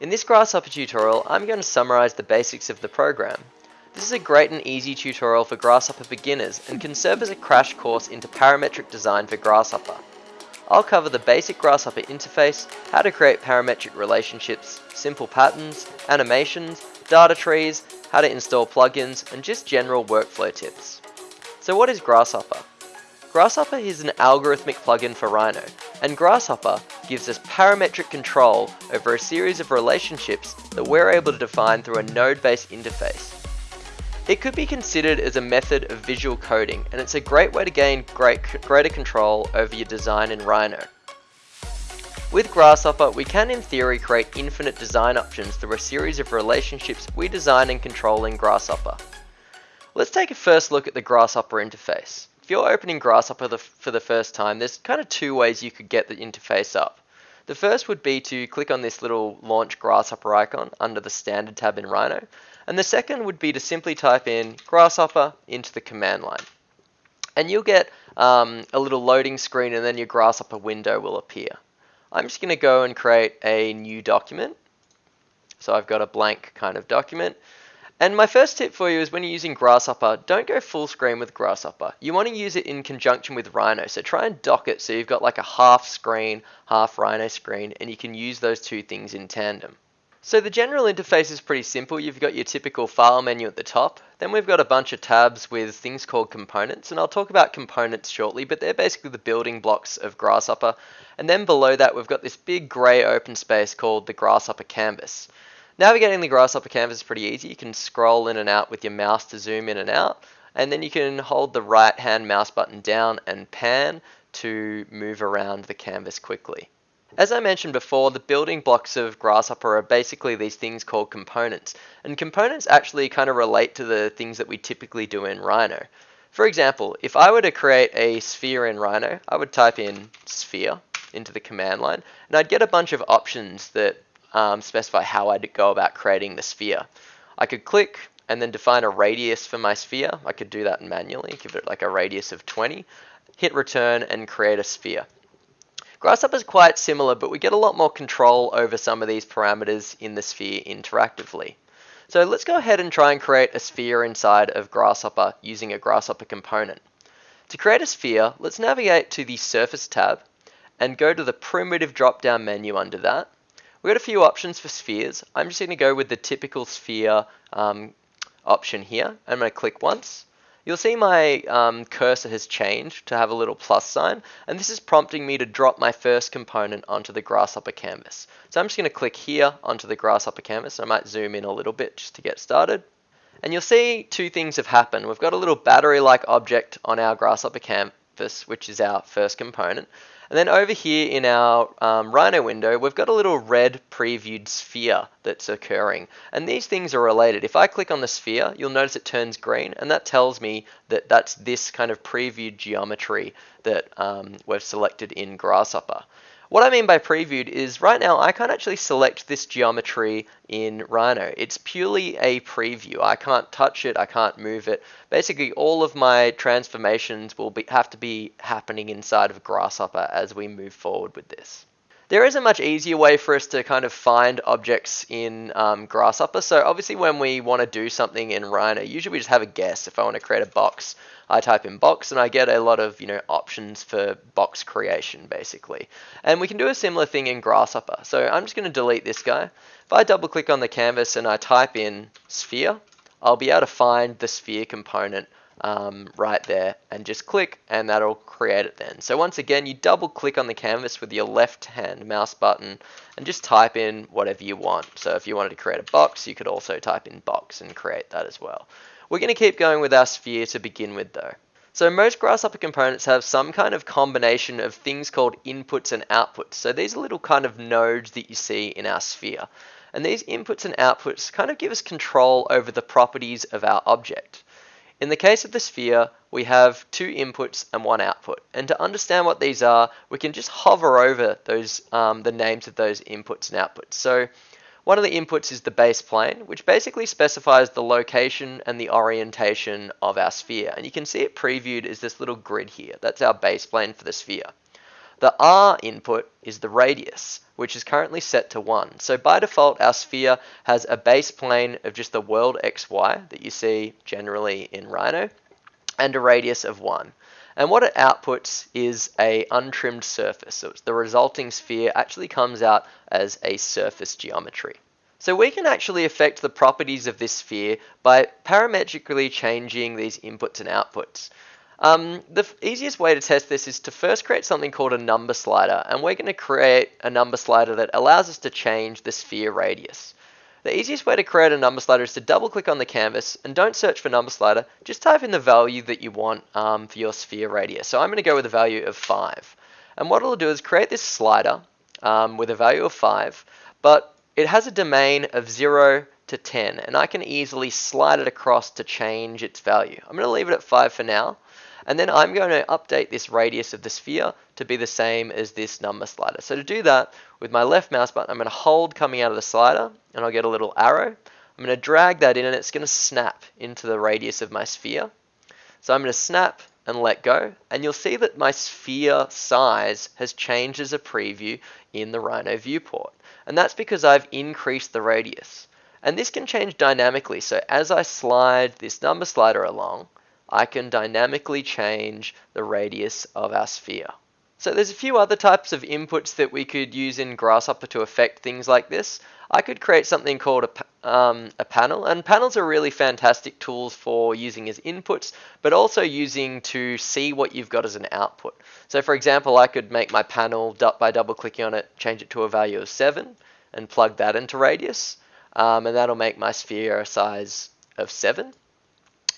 In this Grasshopper tutorial, I'm going to summarize the basics of the program. This is a great and easy tutorial for Grasshopper beginners and can serve as a crash course into parametric design for Grasshopper. I'll cover the basic Grasshopper interface, how to create parametric relationships, simple patterns, animations, data trees, how to install plugins, and just general workflow tips. So what is Grasshopper? Grasshopper is an algorithmic plugin for Rhino, and Grasshopper gives us parametric control over a series of relationships that we're able to define through a node-based interface. It could be considered as a method of visual coding, and it's a great way to gain great, greater control over your design in Rhino. With Grasshopper, we can in theory create infinite design options through a series of relationships we design and control in Grasshopper. Let's take a first look at the Grasshopper interface. If you're opening Grasshopper for the first time, there's kind of two ways you could get the interface up. The first would be to click on this little launch Grasshopper icon under the standard tab in Rhino. And the second would be to simply type in Grasshopper into the command line. And you'll get um, a little loading screen and then your Grasshopper window will appear. I'm just going to go and create a new document. So I've got a blank kind of document. And my first tip for you is when you're using Grasshopper, don't go full screen with Grasshopper. You want to use it in conjunction with Rhino. So try and dock it so you've got like a half screen, half Rhino screen, and you can use those two things in tandem. So the general interface is pretty simple. You've got your typical file menu at the top. Then we've got a bunch of tabs with things called components. And I'll talk about components shortly, but they're basically the building blocks of Grasshopper. And then below that, we've got this big gray open space called the Grasshopper canvas. Navigating the Grasshopper canvas is pretty easy. You can scroll in and out with your mouse to zoom in and out. And then you can hold the right hand mouse button down and pan to move around the canvas quickly. As I mentioned before, the building blocks of Grasshopper are basically these things called components. And components actually kind of relate to the things that we typically do in Rhino. For example, if I were to create a sphere in Rhino, I would type in sphere into the command line, and I'd get a bunch of options that um, specify how I'd go about creating the sphere. I could click and then define a radius for my sphere. I could do that manually, give it like a radius of 20, hit return and create a sphere. Grasshopper is quite similar, but we get a lot more control over some of these parameters in the sphere interactively. So let's go ahead and try and create a sphere inside of Grasshopper using a Grasshopper component. To create a sphere, let's navigate to the Surface tab and go to the primitive drop-down menu under that We've got a few options for spheres. I'm just going to go with the typical sphere um, option here. I'm going to click once. You'll see my um, cursor has changed to have a little plus sign, and this is prompting me to drop my first component onto the Grasshopper canvas. So I'm just going to click here onto the Grasshopper canvas. I might zoom in a little bit just to get started. And you'll see two things have happened. We've got a little battery-like object on our Grasshopper canvas, which is our first component. And then over here in our um, Rhino window, we've got a little red previewed sphere that's occurring. And these things are related. If I click on the sphere, you'll notice it turns green, and that tells me that that's this kind of previewed geometry that um, we've selected in Grasshopper. What I mean by previewed is right now I can't actually select this geometry in Rhino. It's purely a preview. I can't touch it, I can't move it. Basically all of my transformations will be, have to be happening inside of Grasshopper as we move forward with this. There is a much easier way for us to kind of find objects in um, Grasshopper. So obviously when we want to do something in Rhino, usually we just have a guess. If I want to create a box, I type in box and I get a lot of you know options for box creation basically. And we can do a similar thing in Grasshopper. So I'm just going to delete this guy. If I double click on the canvas and I type in sphere, I'll be able to find the sphere component um, right there and just click and that'll create it then. So once again, you double click on the canvas with your left hand mouse button and just type in whatever you want. So if you wanted to create a box, you could also type in box and create that as well. We're going to keep going with our sphere to begin with though. So most Grasshopper components have some kind of combination of things called inputs and outputs. So these are little kind of nodes that you see in our sphere. And these inputs and outputs kind of give us control over the properties of our object. In the case of the sphere, we have two inputs and one output. And to understand what these are, we can just hover over those um, the names of those inputs and outputs. So one of the inputs is the base plane, which basically specifies the location and the orientation of our sphere. And you can see it previewed as this little grid here. That's our base plane for the sphere. The R input is the radius, which is currently set to 1. So by default, our sphere has a base plane of just the world XY that you see generally in Rhino, and a radius of 1. And what it outputs is a untrimmed surface. So the resulting sphere actually comes out as a surface geometry. So we can actually affect the properties of this sphere by parametrically changing these inputs and outputs. Um, the easiest way to test this is to first create something called a number slider, and we're going to create a number slider that allows us to change the sphere radius. The easiest way to create a number slider is to double click on the canvas and don't search for number slider, just type in the value that you want um, for your sphere radius. So I'm going to go with a value of 5. And what it'll do is create this slider um, with a value of 5, but it has a domain of 0 to 10, and I can easily slide it across to change its value. I'm going to leave it at 5 for now, and then I'm going to update this radius of the sphere to be the same as this number slider. So to do that, with my left mouse button, I'm going to hold coming out of the slider, and I'll get a little arrow. I'm going to drag that in, and it's going to snap into the radius of my sphere. So I'm going to snap and let go, and you'll see that my sphere size has changed as a preview in the Rhino viewport. And that's because I've increased the radius. And this can change dynamically, so as I slide this number slider along, I can dynamically change the radius of our sphere. So there's a few other types of inputs that we could use in Grasshopper to affect things like this. I could create something called a, um, a panel, and panels are really fantastic tools for using as inputs, but also using to see what you've got as an output. So for example, I could make my panel by double clicking on it, change it to a value of 7, and plug that into radius, um, and that'll make my sphere a size of 7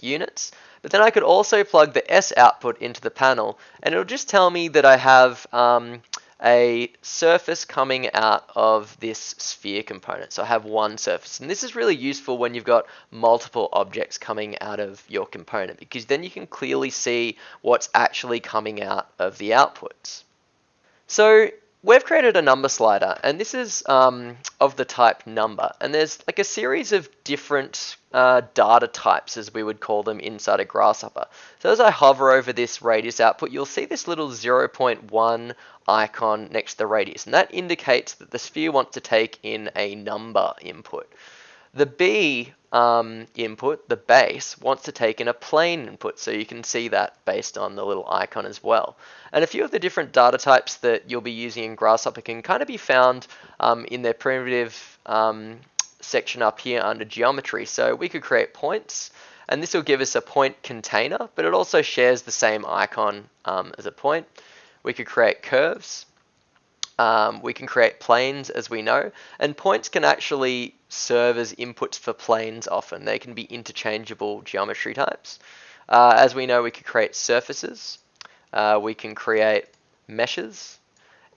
units. But then I could also plug the S output into the panel and it'll just tell me that I have um, a surface coming out of this sphere component. So I have one surface. And this is really useful when you've got multiple objects coming out of your component because then you can clearly see what's actually coming out of the outputs. So We've created a number slider, and this is um, of the type number. And there's like a series of different uh, data types, as we would call them, inside a Grasshopper. So as I hover over this radius output, you'll see this little 0.1 icon next to the radius. And that indicates that the sphere wants to take in a number input. The B um, input, the base, wants to take in a plane input, so you can see that based on the little icon as well. And a few of the different data types that you'll be using in Grasshopper can kind of be found um, in their primitive um, section up here under geometry. So we could create points, and this will give us a point container, but it also shares the same icon um, as a point. We could create curves, um, we can create planes, as we know, and points can actually serve as inputs for planes often. They can be interchangeable geometry types. Uh, as we know, we could create surfaces, uh, we can create meshes,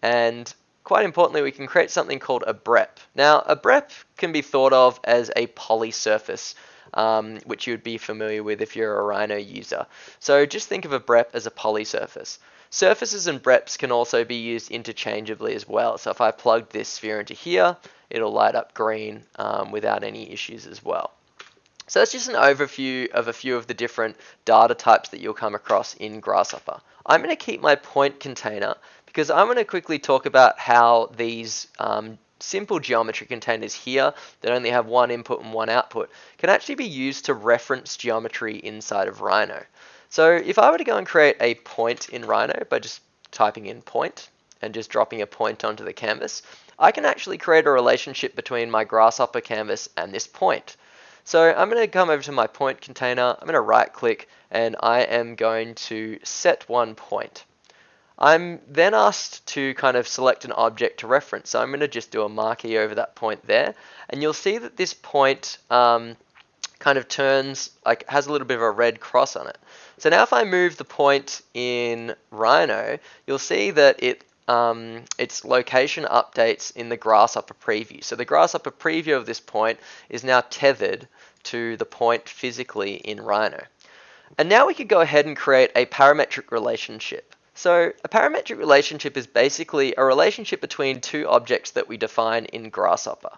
and quite importantly, we can create something called a BREP. Now, a BREP can be thought of as a poly surface, um, which you would be familiar with if you're a Rhino user. So just think of a BREP as a poly surface. Surfaces and breps can also be used interchangeably as well. So if I plug this sphere into here, it'll light up green um, without any issues as well. So that's just an overview of a few of the different data types that you'll come across in Grasshopper. I'm going to keep my point container because I'm going to quickly talk about how these um, simple geometry containers here that only have one input and one output can actually be used to reference geometry inside of Rhino. So if I were to go and create a point in Rhino by just typing in point and just dropping a point onto the canvas, I can actually create a relationship between my grasshopper canvas and this point. So I'm going to come over to my point container, I'm going to right click and I am going to set one point. I'm then asked to kind of select an object to reference. So I'm going to just do a marquee over that point there. And you'll see that this point um, kind of turns, like has a little bit of a red cross on it. So now if I move the point in Rhino, you'll see that it um, its location updates in the Grasshopper preview. So the Grasshopper preview of this point is now tethered to the point physically in Rhino. And now we could go ahead and create a parametric relationship. So a parametric relationship is basically a relationship between two objects that we define in Grasshopper.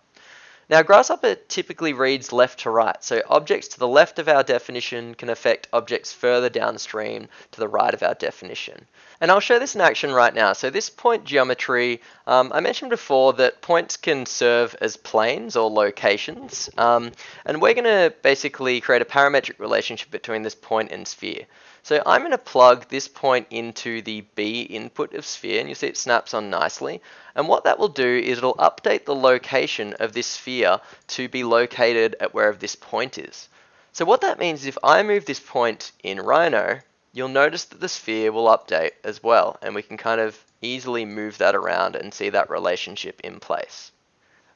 Now, Grasshopper typically reads left to right, so objects to the left of our definition can affect objects further downstream to the right of our definition. And I'll show this in action right now. So this point geometry, um, I mentioned before that points can serve as planes or locations. Um, and we're going to basically create a parametric relationship between this point and sphere. So I'm going to plug this point into the B input of sphere, and you see it snaps on nicely. And what that will do is it'll update the location of this sphere to be located at wherever this point is. So what that means is if I move this point in Rhino, you'll notice that the sphere will update as well, and we can kind of easily move that around and see that relationship in place.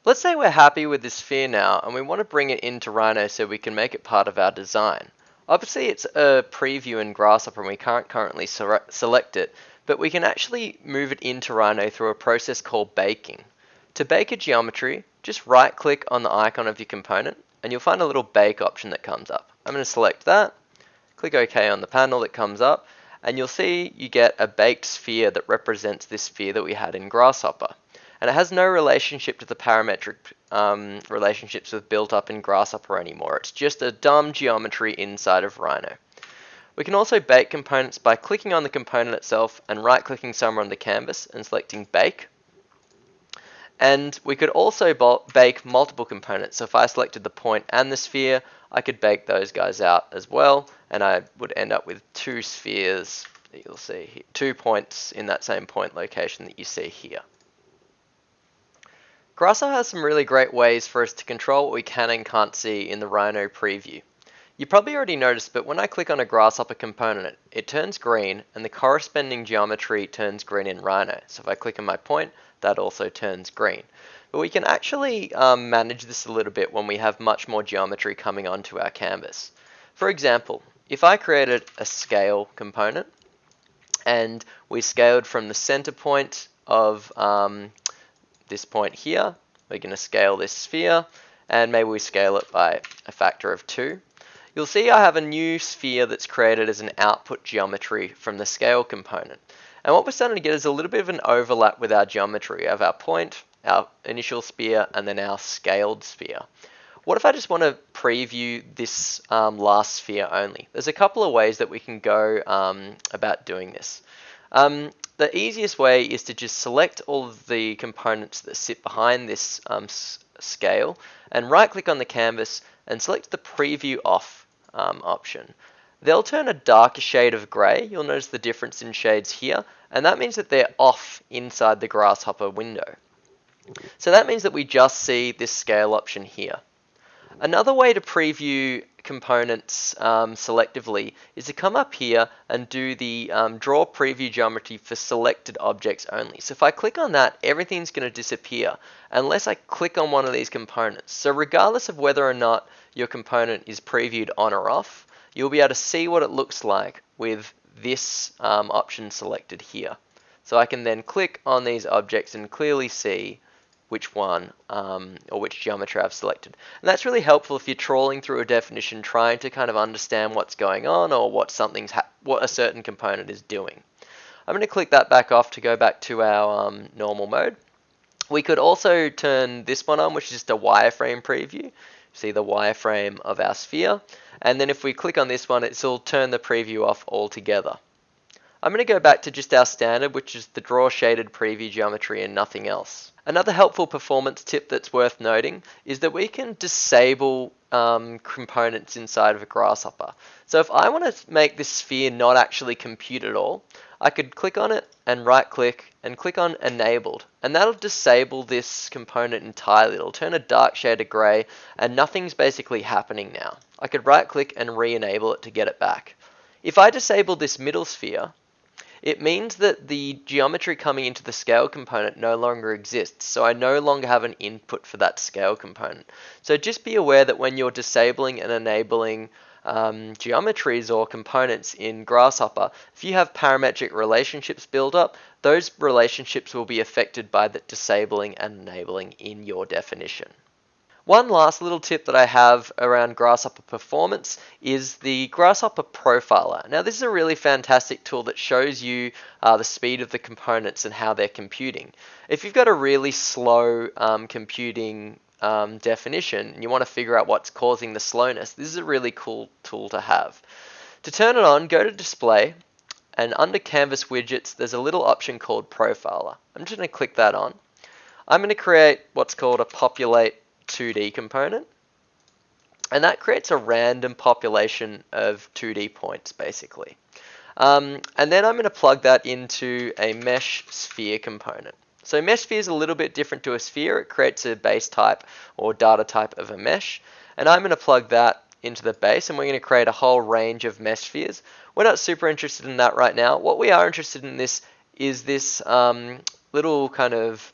Let's say we're happy with this sphere now, and we want to bring it into Rhino so we can make it part of our design. Obviously it's a preview in Grasshopper and we can't currently select it, but we can actually move it into Rhino through a process called baking. To bake a geometry, just right click on the icon of your component and you'll find a little bake option that comes up. I'm going to select that, click OK on the panel that comes up, and you'll see you get a baked sphere that represents this sphere that we had in Grasshopper and it has no relationship to the parametric um, relationships we've built up in Grasshopper anymore. It's just a dumb geometry inside of Rhino. We can also bake components by clicking on the component itself and right-clicking somewhere on the canvas and selecting Bake. And we could also bake multiple components. So if I selected the point and the sphere, I could bake those guys out as well, and I would end up with two spheres that you'll see here, two points in that same point location that you see here. Grasshopper has some really great ways for us to control what we can and can't see in the Rhino preview. You probably already noticed, but when I click on a Grasshopper component, it turns green and the corresponding geometry turns green in Rhino. So if I click on my point, that also turns green. But we can actually um, manage this a little bit when we have much more geometry coming onto our canvas. For example, if I created a scale component and we scaled from the center point of um, this point here. We're going to scale this sphere and maybe we scale it by a factor of 2. You'll see I have a new sphere that's created as an output geometry from the scale component. And what we're starting to get is a little bit of an overlap with our geometry of our point, our initial sphere, and then our scaled sphere. What if I just want to preview this um, last sphere only? There's a couple of ways that we can go um, about doing this. Um, the easiest way is to just select all of the components that sit behind this um, scale and right click on the canvas and select the preview off um, option. They'll turn a darker shade of grey, you'll notice the difference in shades here, and that means that they're off inside the grasshopper window. So that means that we just see this scale option here. Another way to preview components um, selectively is to come up here and do the um, draw preview geometry for selected objects only. So if I click on that, everything's going to disappear unless I click on one of these components. So regardless of whether or not your component is previewed on or off, you'll be able to see what it looks like with this um, option selected here. So I can then click on these objects and clearly see which one um, or which geometry I've selected. And that's really helpful if you're trawling through a definition trying to kind of understand what's going on or what something's what a certain component is doing. I'm going to click that back off to go back to our um, normal mode. We could also turn this one on, which is just a wireframe preview. See the wireframe of our sphere. And then if we click on this one, it'll turn the preview off altogether. I'm going to go back to just our standard, which is the draw shaded preview geometry and nothing else. Another helpful performance tip that's worth noting is that we can disable um, components inside of a grasshopper. So if I want to make this sphere not actually compute at all, I could click on it and right click and click on enabled and that'll disable this component entirely. It'll turn a dark shade of grey and nothing's basically happening now. I could right click and re-enable it to get it back. If I disable this middle sphere, it means that the geometry coming into the scale component no longer exists, so I no longer have an input for that scale component. So just be aware that when you're disabling and enabling um, geometries or components in Grasshopper, if you have parametric relationships built up, those relationships will be affected by the disabling and enabling in your definition. One last little tip that I have around Grasshopper performance is the Grasshopper Profiler. Now this is a really fantastic tool that shows you uh, the speed of the components and how they're computing. If you've got a really slow um, computing um, definition and you want to figure out what's causing the slowness, this is a really cool tool to have. To turn it on, go to display and under canvas widgets there's a little option called profiler. I'm just going to click that on. I'm going to create what's called a populate 2D component and that creates a random population of 2D points basically. Um, and then I'm going to plug that into a mesh sphere component. So mesh sphere is a little bit different to a sphere. It creates a base type or data type of a mesh. And I'm going to plug that into the base and we're going to create a whole range of mesh spheres. We're not super interested in that right now. What we are interested in this is this um, little kind of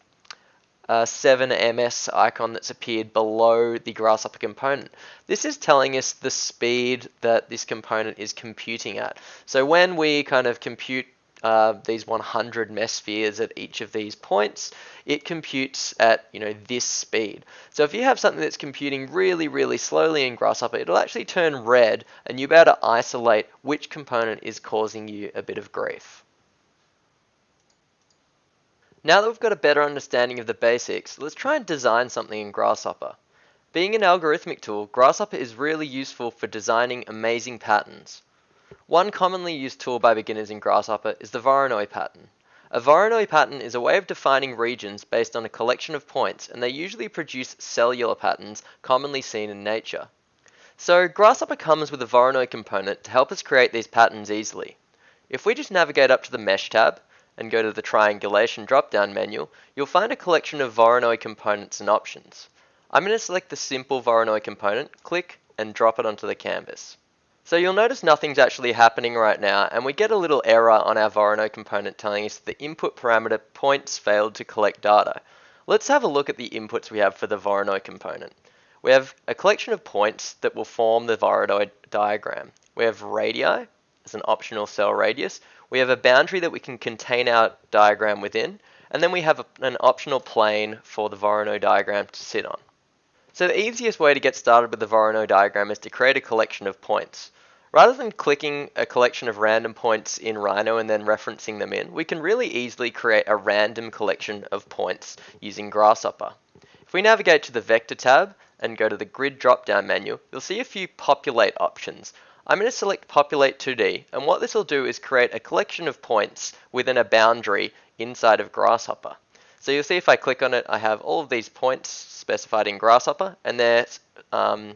uh, 7ms icon that's appeared below the grasshopper component. This is telling us the speed that this component is computing at. So when we kind of compute uh, these 100 mesh spheres at each of these points, it computes at you know this speed. So if you have something that's computing really, really slowly in Grasshopper, it'll actually turn red, and you'll be able to isolate which component is causing you a bit of grief. Now that we've got a better understanding of the basics, let's try and design something in Grasshopper. Being an algorithmic tool, Grasshopper is really useful for designing amazing patterns. One commonly used tool by beginners in Grasshopper is the Voronoi pattern. A Voronoi pattern is a way of defining regions based on a collection of points, and they usually produce cellular patterns commonly seen in nature. So Grasshopper comes with a Voronoi component to help us create these patterns easily. If we just navigate up to the Mesh tab and go to the Triangulation drop-down menu, you'll find a collection of Voronoi components and options. I'm going to select the simple Voronoi component, click, and drop it onto the canvas. So you'll notice nothing's actually happening right now and we get a little error on our Voronoi component telling us the input parameter points failed to collect data. Let's have a look at the inputs we have for the Voronoi component. We have a collection of points that will form the Voronoi diagram. We have radii as an optional cell radius. We have a boundary that we can contain our diagram within. And then we have a, an optional plane for the Voronoi diagram to sit on. So the easiest way to get started with the Voronoi diagram is to create a collection of points. Rather than clicking a collection of random points in Rhino and then referencing them in, we can really easily create a random collection of points using Grasshopper. If we navigate to the Vector tab and go to the Grid drop-down menu, you'll see a few populate options. I'm going to select Populate 2D, and what this will do is create a collection of points within a boundary inside of Grasshopper. So you'll see if I click on it, I have all of these points specified in Grasshopper, and they're um,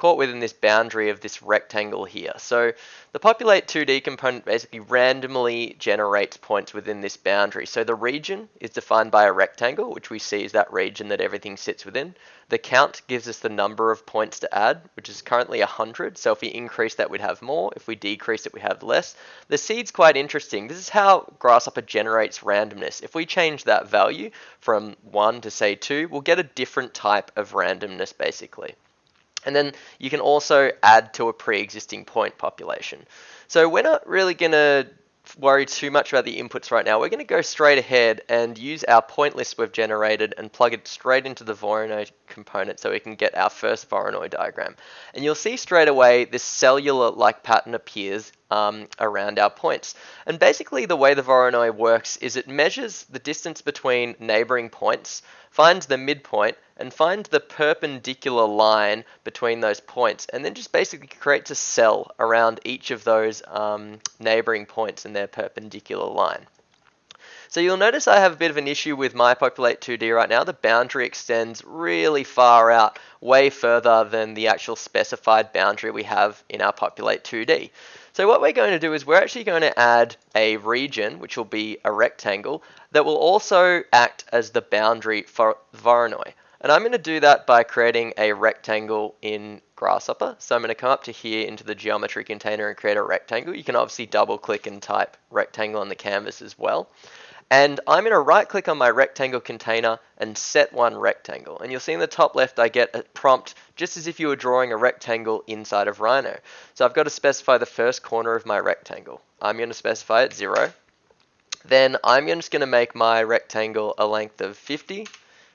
caught within this boundary of this rectangle here. So the populate 2D component basically randomly generates points within this boundary. So the region is defined by a rectangle, which we see is that region that everything sits within. The count gives us the number of points to add, which is currently 100. So if we increase that, we'd have more. If we decrease it, we have less. The seed's quite interesting. This is how Grasshopper generates randomness. If we change that value from 1 to say 2, we'll get a different type of randomness basically. And then you can also add to a pre-existing point population. So we're not really going to worry too much about the inputs right now. We're going to go straight ahead and use our point list we've generated and plug it straight into the Voronoi component so we can get our first Voronoi diagram. And you'll see straight away this cellular-like pattern appears um, around our points. And basically the way the Voronoi works is it measures the distance between neighboring points finds the midpoint, and find the perpendicular line between those points, and then just basically creates a cell around each of those um, neighboring points in their perpendicular line. So you'll notice I have a bit of an issue with my Populate 2D right now. The boundary extends really far out, way further than the actual specified boundary we have in our Populate 2D. So what we're going to do is we're actually going to add a region, which will be a rectangle, that will also act as the boundary for Voronoi. And I'm going to do that by creating a rectangle in Grasshopper. So I'm going to come up to here into the geometry container and create a rectangle. You can obviously double click and type rectangle on the canvas as well. And I'm going to right click on my rectangle container and set one rectangle. And you'll see in the top left I get a prompt just as if you were drawing a rectangle inside of Rhino. So I've got to specify the first corner of my rectangle. I'm going to specify it 0. Then I'm just going to make my rectangle a length of 50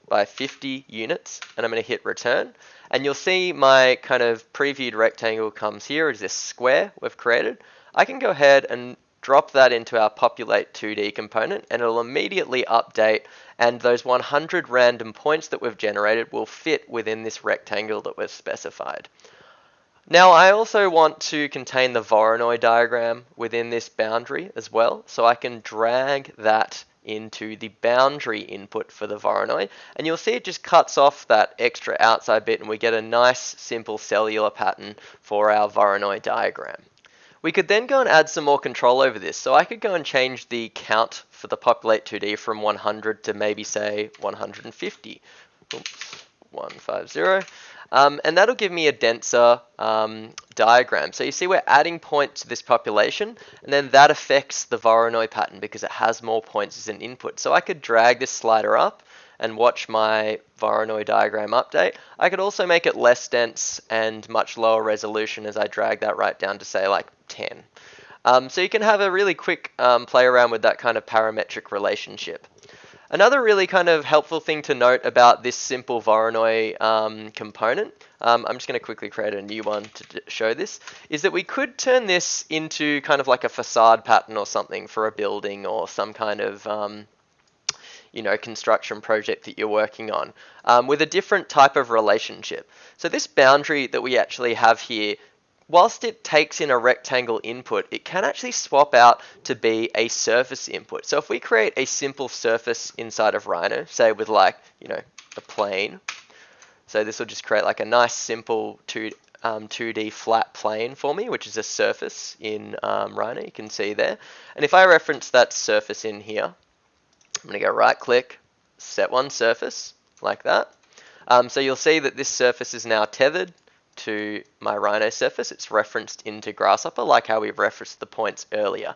by 50 units and I'm going to hit return. And you'll see my kind of previewed rectangle comes here as this square we've created. I can go ahead and drop that into our populate 2D component and it'll immediately update and those 100 random points that we've generated will fit within this rectangle that we've specified. Now I also want to contain the Voronoi diagram within this boundary as well, so I can drag that into the boundary input for the Voronoi, and you'll see it just cuts off that extra outside bit and we get a nice simple cellular pattern for our Voronoi diagram. We could then go and add some more control over this. So I could go and change the count for the populate 2D from 100 to maybe say 150. Oops, 150. Um, and that'll give me a denser um, diagram. So you see we're adding points to this population, and then that affects the Voronoi pattern because it has more points as an input. So I could drag this slider up and watch my Voronoi diagram update. I could also make it less dense and much lower resolution as I drag that right down to say like 10. Um, so you can have a really quick um, play around with that kind of parametric relationship. Another really kind of helpful thing to note about this simple Voronoi um, component, um, I'm just going to quickly create a new one to show this, is that we could turn this into kind of like a facade pattern or something for a building or some kind of um, you know, construction project that you're working on um, with a different type of relationship. So this boundary that we actually have here whilst it takes in a rectangle input, it can actually swap out to be a surface input. So if we create a simple surface inside of Rhino, say with like, you know, a plane, so this will just create like a nice simple 2, um, 2D flat plane for me, which is a surface in um, Rhino, you can see there. And if I reference that surface in here, I'm going to go right click, set one surface, like that. Um, so you'll see that this surface is now tethered to my Rhino surface. It's referenced into Grasshopper, like how we referenced the points earlier.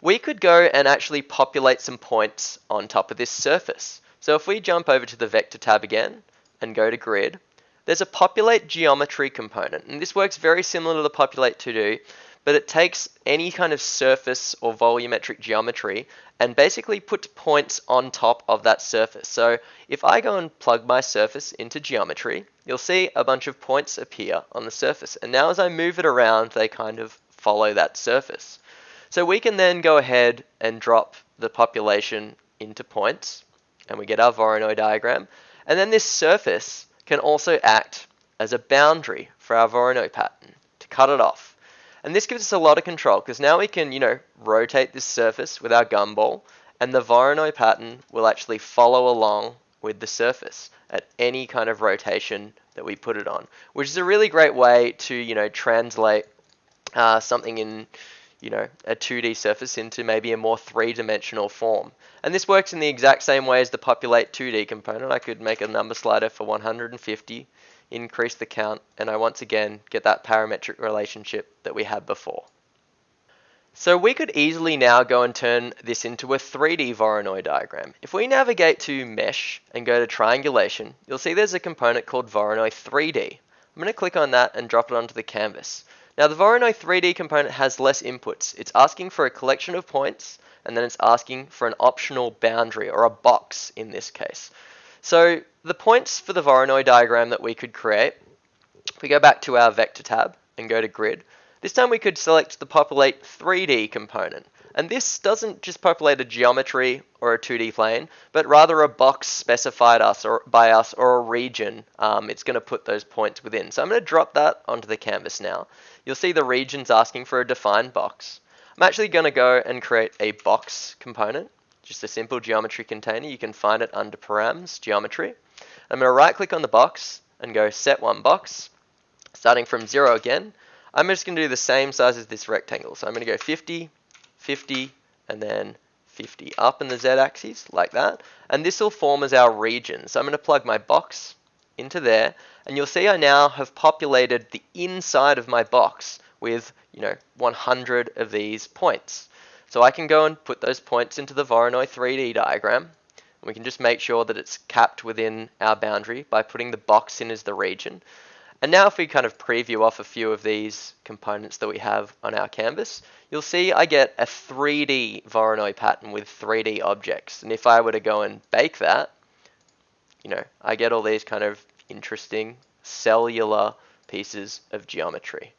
We could go and actually populate some points on top of this surface. So if we jump over to the Vector tab again and go to Grid, there's a Populate Geometry component. And this works very similar to the Populate 2D, but it takes any kind of surface or volumetric geometry and basically puts points on top of that surface. So if I go and plug my surface into geometry, you'll see a bunch of points appear on the surface. And now as I move it around, they kind of follow that surface. So we can then go ahead and drop the population into points, and we get our Voronoi diagram. And then this surface can also act as a boundary for our Voronoi pattern to cut it off. And this gives us a lot of control because now we can, you know, rotate this surface with our gumball and the Voronoi pattern will actually follow along with the surface at any kind of rotation that we put it on, which is a really great way to, you know, translate uh, something in, you know, a 2D surface into maybe a more three-dimensional form. And this works in the exact same way as the populate 2D component. I could make a number slider for 150 increase the count, and I once again get that parametric relationship that we had before. So we could easily now go and turn this into a 3D Voronoi diagram. If we navigate to Mesh and go to Triangulation, you'll see there's a component called Voronoi 3D. I'm going to click on that and drop it onto the canvas. Now the Voronoi 3D component has less inputs. It's asking for a collection of points, and then it's asking for an optional boundary, or a box in this case. So the points for the Voronoi diagram that we could create, if we go back to our vector tab and go to grid, this time we could select the populate 3D component. And this doesn't just populate a geometry or a 2D plane, but rather a box specified us or by us or a region um, it's going to put those points within. So I'm going to drop that onto the canvas now. You'll see the region's asking for a defined box. I'm actually going to go and create a box component just a simple geometry container. You can find it under params, geometry. I'm going to right click on the box and go set one box, starting from zero again. I'm just going to do the same size as this rectangle. So I'm going to go 50, 50, and then 50 up in the z-axis like that. And this will form as our region. So I'm going to plug my box into there. And you'll see I now have populated the inside of my box with, you know, 100 of these points. So I can go and put those points into the Voronoi 3D diagram. We can just make sure that it's capped within our boundary by putting the box in as the region. And now if we kind of preview off a few of these components that we have on our canvas, you'll see I get a 3D Voronoi pattern with 3D objects. And if I were to go and bake that, you know, I get all these kind of interesting cellular pieces of geometry.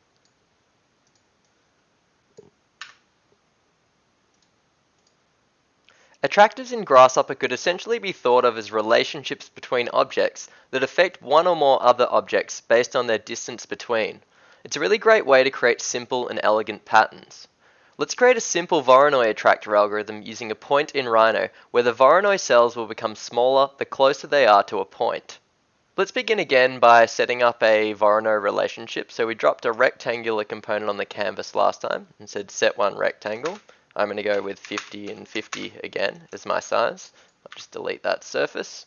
Attractors in Grasshopper could essentially be thought of as relationships between objects that affect one or more other objects based on their distance between. It's a really great way to create simple and elegant patterns. Let's create a simple Voronoi attractor algorithm using a point in Rhino where the Voronoi cells will become smaller the closer they are to a point. Let's begin again by setting up a Voronoi relationship. So we dropped a rectangular component on the canvas last time and said set one rectangle. I'm going to go with 50 and 50 again as my size. I'll just delete that surface.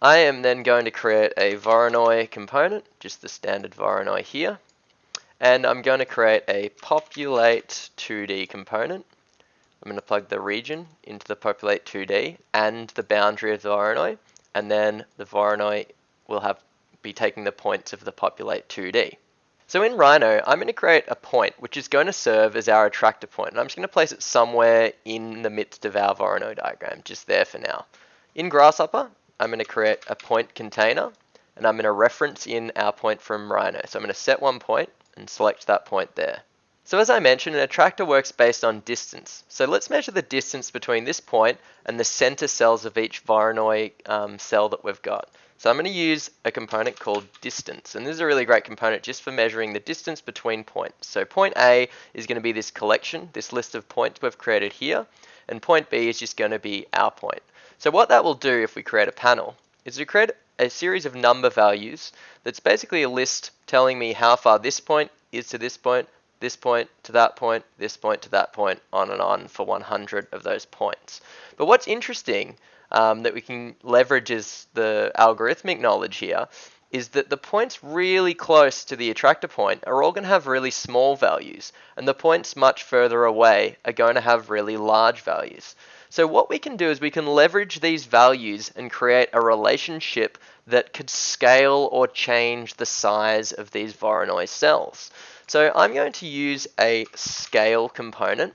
I am then going to create a Voronoi component, just the standard Voronoi here. And I'm going to create a populate 2D component. I'm going to plug the region into the populate 2D and the boundary of the Voronoi. And then the Voronoi will have be taking the points of the populate 2D. So in Rhino, I'm going to create a point which is going to serve as our attractor point. And I'm just going to place it somewhere in the midst of our Voronoi diagram, just there for now. In Grasshopper, I'm going to create a point container, and I'm going to reference in our point from Rhino. So I'm going to set one point and select that point there. So as I mentioned, an attractor works based on distance. So let's measure the distance between this point and the center cells of each Voronoi um, cell that we've got. So I'm going to use a component called distance. And this is a really great component just for measuring the distance between points. So point A is going to be this collection, this list of points we've created here. And point B is just going to be our point. So what that will do if we create a panel is we create a series of number values that's basically a list telling me how far this point is to this point, this point to that point, this point to that point, on and on for 100 of those points. But what's interesting um, that we can leverage as the algorithmic knowledge here is that the points really close to the attractor point are all going to have really small values, and the points much further away are going to have really large values. So what we can do is we can leverage these values and create a relationship that could scale or change the size of these Voronoi cells. So I'm going to use a scale component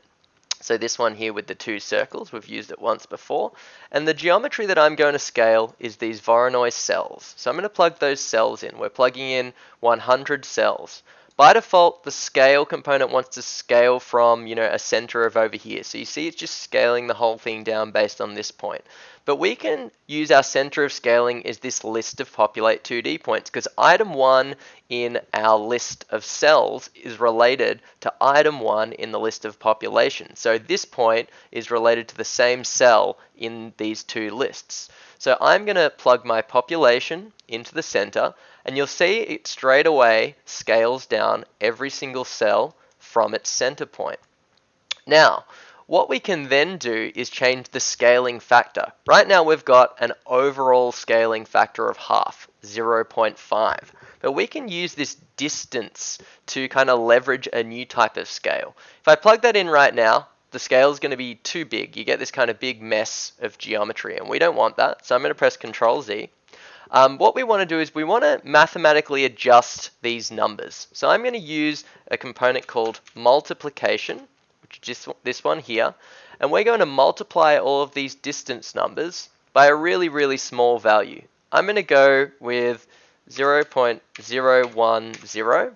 so this one here with the two circles, we've used it once before. And the geometry that I'm going to scale is these Voronoi cells. So I'm going to plug those cells in. We're plugging in 100 cells. By default, the scale component wants to scale from, you know, a center of over here. So you see it's just scaling the whole thing down based on this point. But we can use our center of scaling as this list of populate 2D points because item 1 in our list of cells is related to item 1 in the list of population. So this point is related to the same cell in these two lists. So I'm going to plug my population into the center and you'll see it straight away scales down every single cell from its center point. Now, what we can then do is change the scaling factor. Right now we've got an overall scaling factor of half, 0.5. But we can use this distance to kind of leverage a new type of scale. If I plug that in right now, the scale is going to be too big. You get this kind of big mess of geometry, and we don't want that. So I'm going to press Control Z. Um, what we want to do is we want to mathematically adjust these numbers. So I'm going to use a component called multiplication, just this one here, and we're going to multiply all of these distance numbers by a really, really small value. I'm going to go with 0.010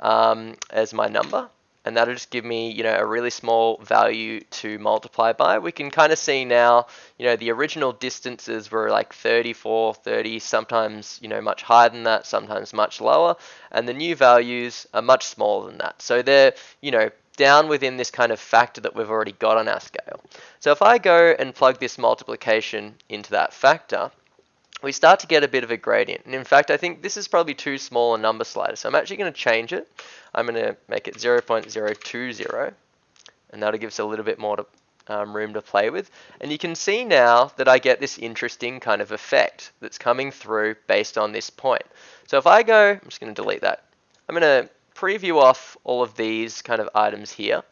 um, as my number and that'll just give me, you know, a really small value to multiply by. We can kind of see now, you know, the original distances were like 34, 30, sometimes, you know, much higher than that, sometimes much lower, and the new values are much smaller than that. So they're, you know, down within this kind of factor that we've already got on our scale. So if I go and plug this multiplication into that factor, we start to get a bit of a gradient. And in fact, I think this is probably too small a number slider. So I'm actually going to change it. I'm going to make it 0.020. And that'll give us a little bit more to, um, room to play with. And you can see now that I get this interesting kind of effect that's coming through based on this point. So if I go, I'm just going to delete that. I'm going to preview off all of these kind of items here.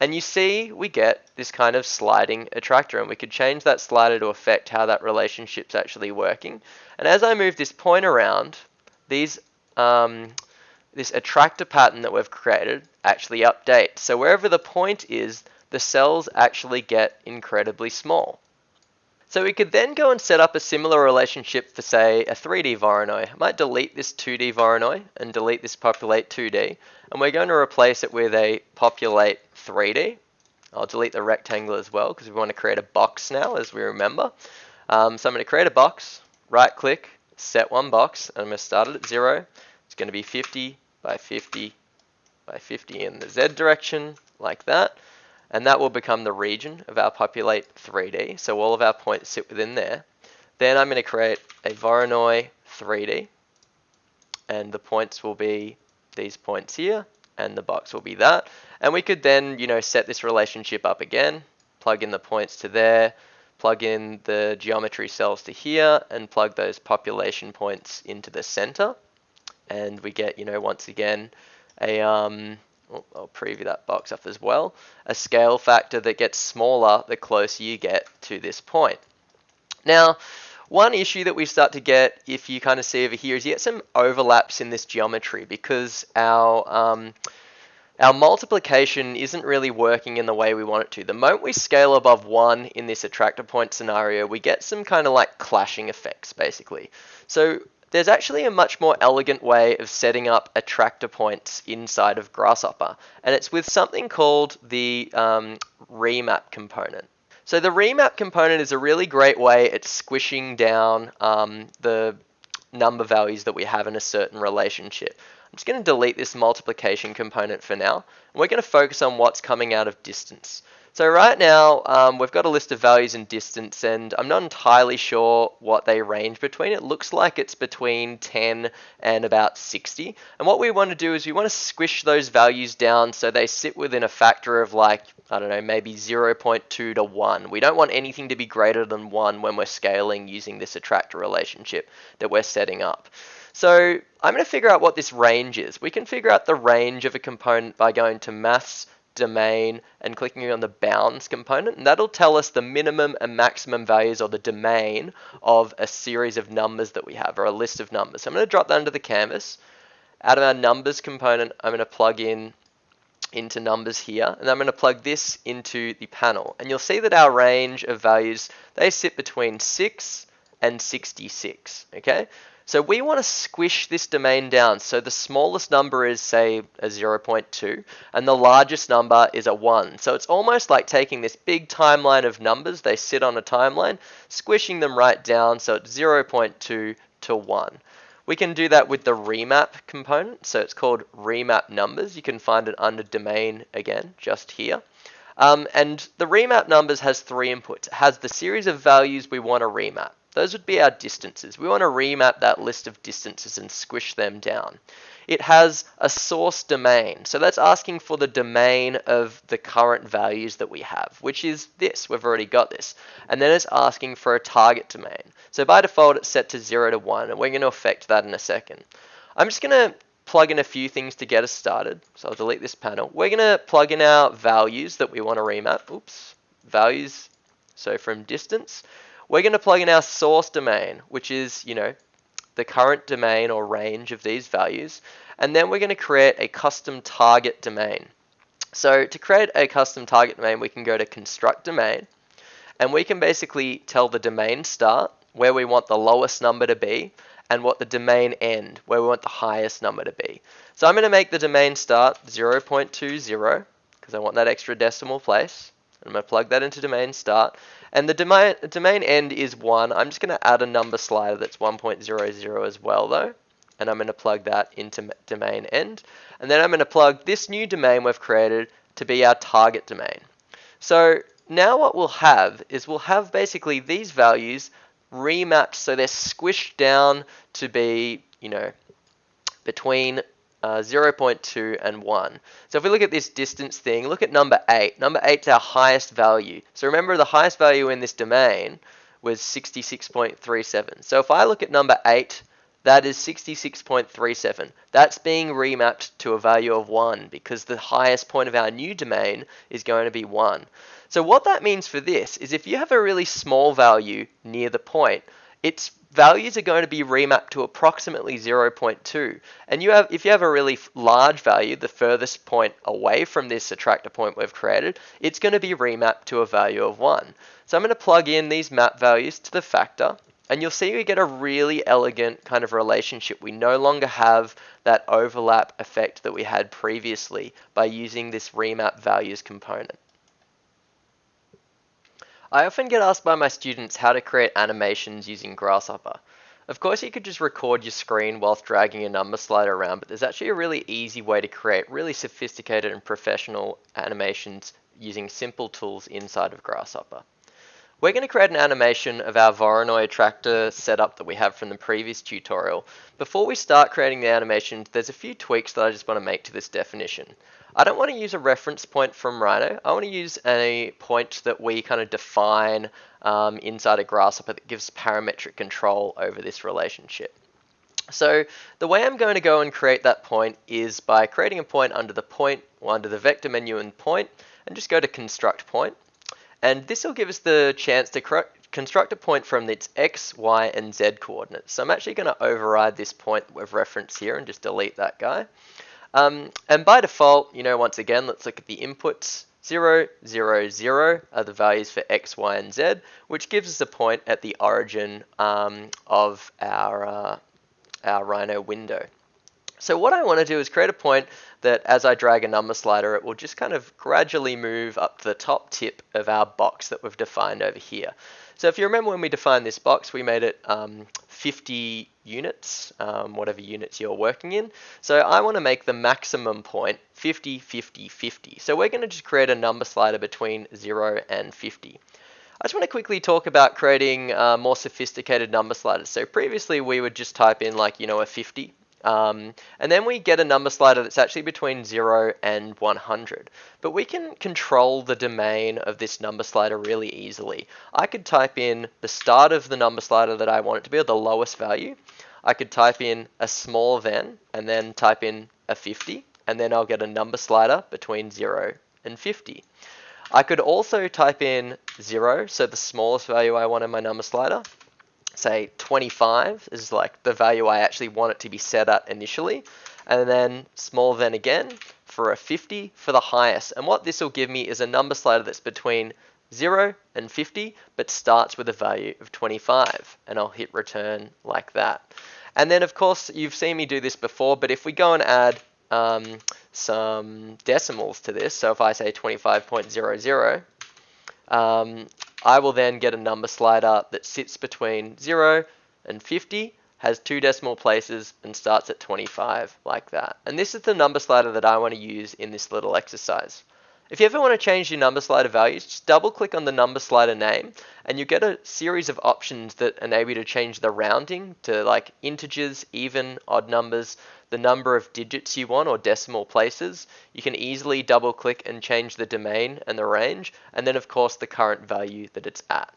And you see we get this kind of sliding attractor and we could change that slider to affect how that relationship's actually working. And as I move this point around, these um, this attractor pattern that we've created actually updates. So wherever the point is, the cells actually get incredibly small. So we could then go and set up a similar relationship for say a 3D Voronoi. I might delete this 2D Voronoi and delete this populate 2D and we're going to replace it with a populate 3D I'll delete the rectangle as well because we want to create a box now as we remember. Um, so I'm going to create a box, right click, set one box, and I'm going to start it at 0. It's going to be 50 by 50 by 50 in the Z direction, like that. And that will become the region of our populate 3D. So all of our points sit within there. Then I'm going to create a Voronoi 3D. And the points will be these points here. And the box will be that. And we could then, you know, set this relationship up again. Plug in the points to there. Plug in the geometry cells to here. And plug those population points into the center. And we get, you know, once again, a um, I'll preview that box up as well, a scale factor that gets smaller the closer you get to this point. Now, one issue that we start to get, if you kind of see over here, is you get some overlaps in this geometry because our um, our multiplication isn't really working in the way we want it to. The moment we scale above 1 in this attractor point scenario, we get some kind of like clashing effects, basically. So there's actually a much more elegant way of setting up attractor points inside of Grasshopper, and it's with something called the um, remap component. So the remap component is a really great way at squishing down um, the number values that we have in a certain relationship. I'm just going to delete this multiplication component for now, and we're going to focus on what's coming out of distance. So right now, um, we've got a list of values and distance, and I'm not entirely sure what they range between. It looks like it's between 10 and about 60. And what we want to do is we want to squish those values down so they sit within a factor of like, I don't know, maybe 0.2 to 1. We don't want anything to be greater than 1 when we're scaling using this attractor relationship that we're setting up. So I'm going to figure out what this range is. We can figure out the range of a component by going to maths domain and clicking on the bounds component and that'll tell us the minimum and maximum values or the domain of a series of numbers that we have or a list of numbers. So I'm going to drop that into the canvas. Out of our numbers component, I'm going to plug in into numbers here and I'm going to plug this into the panel and you'll see that our range of values they sit between 6 and 66 okay so we want to squish this domain down. So the smallest number is say a 0.2 and the largest number is a 1. So it's almost like taking this big timeline of numbers, they sit on a timeline, squishing them right down so it's 0.2 to 1. We can do that with the remap component. So it's called remap numbers. You can find it under domain again, just here. Um, and the remap numbers has three inputs. It has the series of values we want to remap. Those would be our distances. We want to remap that list of distances and squish them down. It has a source domain. So that's asking for the domain of the current values that we have, which is this. We've already got this. And then it's asking for a target domain. So by default, it's set to 0 to 1, and we're going to affect that in a second. I'm just going to plug in a few things to get us started. So I'll delete this panel. We're going to plug in our values that we want to remap. Oops, values. So from distance, we're going to plug in our source domain, which is, you know, the current domain or range of these values. And then we're going to create a custom target domain. So to create a custom target domain, we can go to construct domain and we can basically tell the domain start where we want the lowest number to be and what the domain end where we want the highest number to be. So I'm going to make the domain start 0.20 because I want that extra decimal place. I'm going to plug that into domain start. And the domain, domain end is 1. I'm just going to add a number slider that's 1.00 as well though. And I'm going to plug that into domain end. And then I'm going to plug this new domain we've created to be our target domain. So now what we'll have is we'll have basically these values remapped so they're squished down to be, you know, between uh, 0.2 and 1. So if we look at this distance thing, look at number 8. Number 8 is our highest value. So remember the highest value in this domain was 66.37. So if I look at number 8, that is 66.37. That's being remapped to a value of 1 because the highest point of our new domain is going to be 1. So what that means for this is if you have a really small value near the point, its values are going to be remapped to approximately 0.2. And you have, if you have a really large value, the furthest point away from this attractor point we've created, it's going to be remapped to a value of 1. So I'm going to plug in these map values to the factor, and you'll see we get a really elegant kind of relationship. We no longer have that overlap effect that we had previously by using this remap values component. I often get asked by my students how to create animations using Grasshopper. Of course you could just record your screen whilst dragging a number slider around, but there's actually a really easy way to create really sophisticated and professional animations using simple tools inside of Grasshopper. We're going to create an animation of our Voronoi attractor setup that we have from the previous tutorial. Before we start creating the animation, there's a few tweaks that I just want to make to this definition. I don't want to use a reference point from Rhino. I want to use a point that we kind of define um, inside a Grasshopper that gives parametric control over this relationship. So the way I'm going to go and create that point is by creating a point under the point, or under the vector menu and point, and just go to construct point. And this will give us the chance to construct a point from its x, y, and z coordinates. So I'm actually going to override this point that we've referenced here and just delete that guy. Um, and by default, you know, once again, let's look at the inputs. 0, 0, 0 are the values for x, y, and z, which gives us a point at the origin um, of our, uh, our Rhino window. So what I want to do is create a point that as I drag a number slider, it will just kind of gradually move up to the top tip of our box that we've defined over here. So if you remember when we defined this box, we made it um, 50 units, um, whatever units you're working in. So I want to make the maximum point 50, 50, 50. So we're going to just create a number slider between 0 and 50. I just want to quickly talk about creating uh, more sophisticated number sliders. So previously we would just type in like, you know, a 50 um, and then we get a number slider that's actually between 0 and 100. But we can control the domain of this number slider really easily. I could type in the start of the number slider that I want it to be, or the lowest value. I could type in a small then, and then type in a 50, and then I'll get a number slider between 0 and 50. I could also type in 0, so the smallest value I want in my number slider, say 25 is like the value I actually want it to be set at initially. And then small then again for a 50 for the highest. And what this will give me is a number slider that's between 0 and 50, but starts with a value of 25. And I'll hit return like that. And then of course, you've seen me do this before, but if we go and add um, some decimals to this, so if I say 25.00, um, I will then get a number slider that sits between 0 and 50, has two decimal places, and starts at 25 like that. And this is the number slider that I want to use in this little exercise. If you ever want to change your number slider values, just double click on the number slider name and you get a series of options that enable you to change the rounding to like integers, even, odd numbers, the number of digits you want or decimal places. You can easily double click and change the domain and the range and then of course the current value that it's at.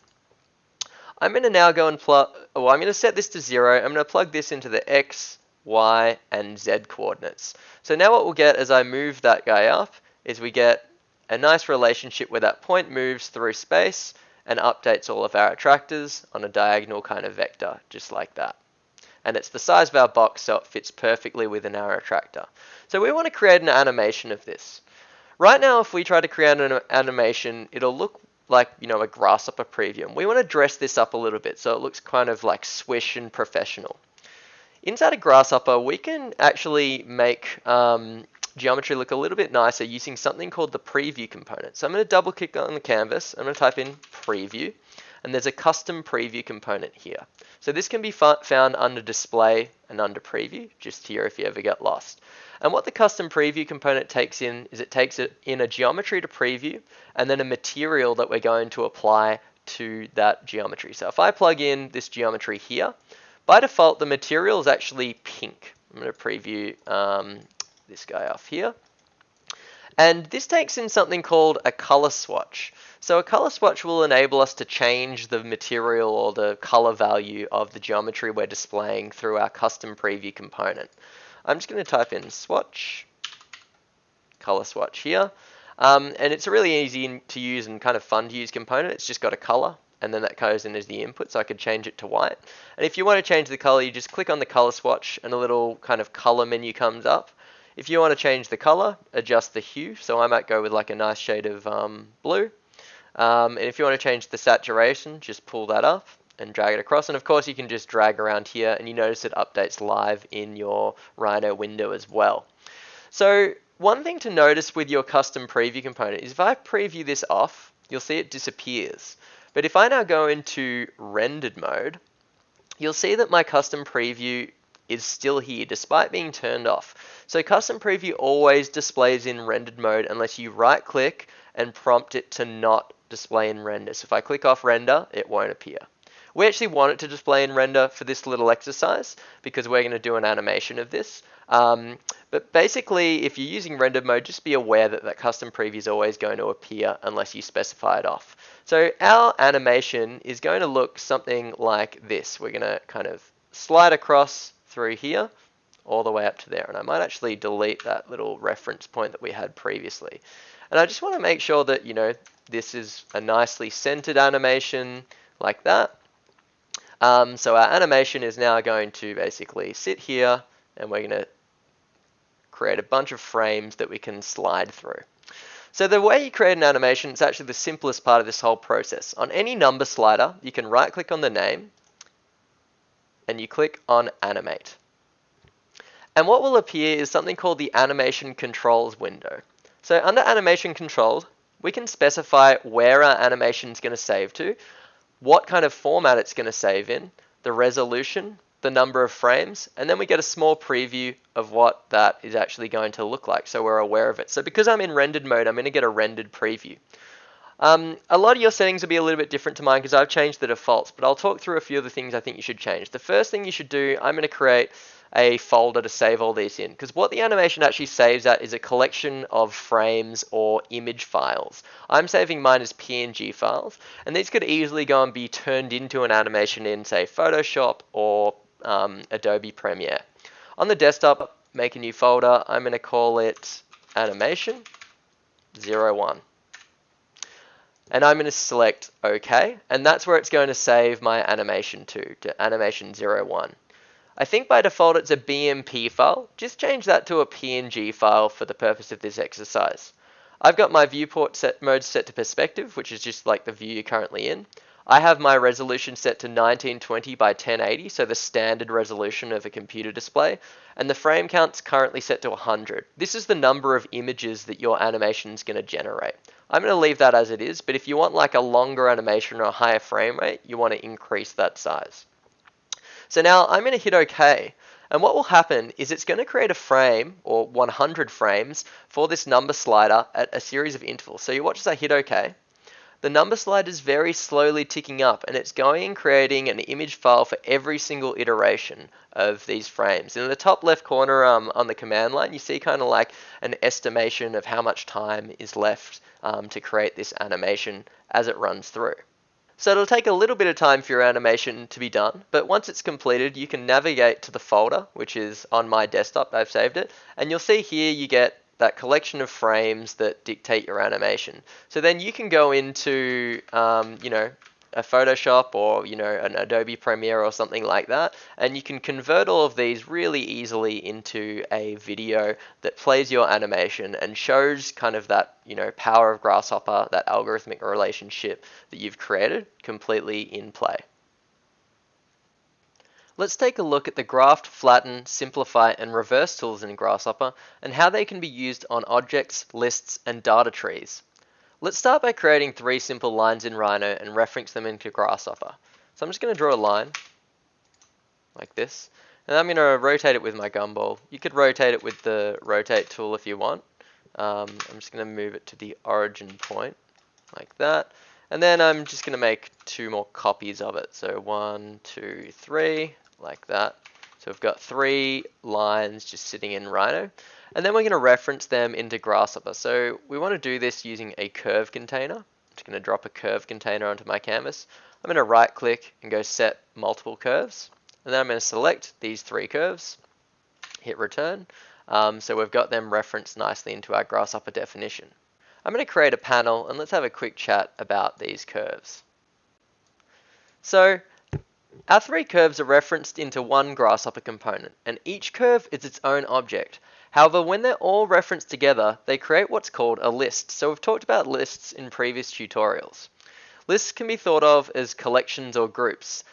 I'm going to now go and plug, well I'm going to set this to zero, I'm going to plug this into the x, y and z coordinates. So now what we'll get as I move that guy up is we get a nice relationship where that point moves through space and updates all of our attractors on a diagonal kind of vector, just like that. And it's the size of our box, so it fits perfectly within our attractor. So we want to create an animation of this. Right now, if we try to create an animation, it'll look like, you know, a grasshopper preview. And we want to dress this up a little bit so it looks kind of like swish and professional. Inside a grasshopper, we can actually make um, geometry look a little bit nicer using something called the preview component. So I'm going to double click on the canvas. I'm going to type in preview and there's a custom preview component here. So this can be found under display and under preview, just here if you ever get lost. And what the custom preview component takes in is it takes it in a geometry to preview and then a material that we're going to apply to that geometry. So if I plug in this geometry here, by default the material is actually pink. I'm going to preview um, this guy off here. And this takes in something called a color swatch. So a color swatch will enable us to change the material or the color value of the geometry we're displaying through our custom preview component. I'm just going to type in swatch, color swatch here. Um, and it's a really easy to use and kind of fun to use component. It's just got a color and then that goes in as the input so I could change it to white. And if you want to change the color, you just click on the color swatch and a little kind of color menu comes up if you want to change the color, adjust the hue. So I might go with like a nice shade of um, blue. Um, and if you want to change the saturation, just pull that up and drag it across. And of course you can just drag around here and you notice it updates live in your Rhino window as well. So one thing to notice with your custom preview component is if I preview this off, you'll see it disappears. But if I now go into rendered mode, you'll see that my custom preview is still here despite being turned off. So custom preview always displays in rendered mode unless you right click and prompt it to not display in render. So if I click off render, it won't appear. We actually want it to display in render for this little exercise because we're going to do an animation of this. Um, but basically, if you're using rendered mode, just be aware that that custom preview is always going to appear unless you specify it off. So our animation is going to look something like this. We're going to kind of slide across through here all the way up to there. And I might actually delete that little reference point that we had previously. And I just want to make sure that, you know, this is a nicely centered animation like that. Um, so our animation is now going to basically sit here and we're going to create a bunch of frames that we can slide through. So the way you create an animation is actually the simplest part of this whole process. On any number slider, you can right click on the name and you click on animate. And what will appear is something called the animation controls window. So under animation controls, we can specify where our animation is going to save to, what kind of format it's going to save in, the resolution, the number of frames, and then we get a small preview of what that is actually going to look like so we're aware of it. So because I'm in rendered mode, I'm going to get a rendered preview. Um, a lot of your settings will be a little bit different to mine because I've changed the defaults, but I'll talk through a few of the things I think you should change. The first thing you should do, I'm going to create a folder to save all these in. Because what the animation actually saves at is a collection of frames or image files. I'm saving mine as PNG files, and these could easily go and be turned into an animation in, say, Photoshop or um, Adobe Premiere. On the desktop, make a new folder. I'm going to call it animation 01 and I'm going to select OK, and that's where it's going to save my animation to, to animation 01. I think by default it's a BMP file. Just change that to a PNG file for the purpose of this exercise. I've got my viewport set mode set to perspective, which is just like the view you're currently in. I have my resolution set to 1920 by 1080, so the standard resolution of a computer display, and the frame count's currently set to 100. This is the number of images that your animation is going to generate. I'm going to leave that as it is, but if you want like a longer animation or a higher frame rate, you want to increase that size. So now I'm going to hit OK. And what will happen is it's going to create a frame or 100 frames for this number slider at a series of intervals. So you watch as I hit OK. The number slider is very slowly ticking up and it's going and creating an image file for every single iteration of these frames. In the top left corner um, on the command line, you see kind of like an estimation of how much time is left um, to create this animation as it runs through. So it'll take a little bit of time for your animation to be done, but once it's completed, you can navigate to the folder, which is on my desktop, I've saved it, and you'll see here you get that collection of frames that dictate your animation. So then you can go into, um, you know, a Photoshop or you know an Adobe Premiere or something like that and you can convert all of these really easily into a video that plays your animation and shows kind of that you know power of Grasshopper that algorithmic relationship that you've created completely in play. Let's take a look at the graft, flatten, simplify, and reverse tools in Grasshopper and how they can be used on objects, lists, and data trees. Let's start by creating three simple lines in Rhino and reference them into Grasshopper. So I'm just going to draw a line like this and I'm going to rotate it with my gumball. You could rotate it with the rotate tool if you want. Um, I'm just going to move it to the origin point like that. And then I'm just going to make two more copies of it. So one, two, three, like that. So we've got three lines just sitting in Rhino. And then we're going to reference them into Grasshopper. So we want to do this using a curve container. I'm just going to drop a curve container onto my canvas. I'm going to right click and go set multiple curves. And then I'm going to select these three curves, hit return. Um, so we've got them referenced nicely into our Grasshopper definition. I'm going to create a panel and let's have a quick chat about these curves. So our three curves are referenced into one Grasshopper component, and each curve is its own object. However, when they're all referenced together, they create what's called a list. So we've talked about lists in previous tutorials. Lists can be thought of as collections or groups,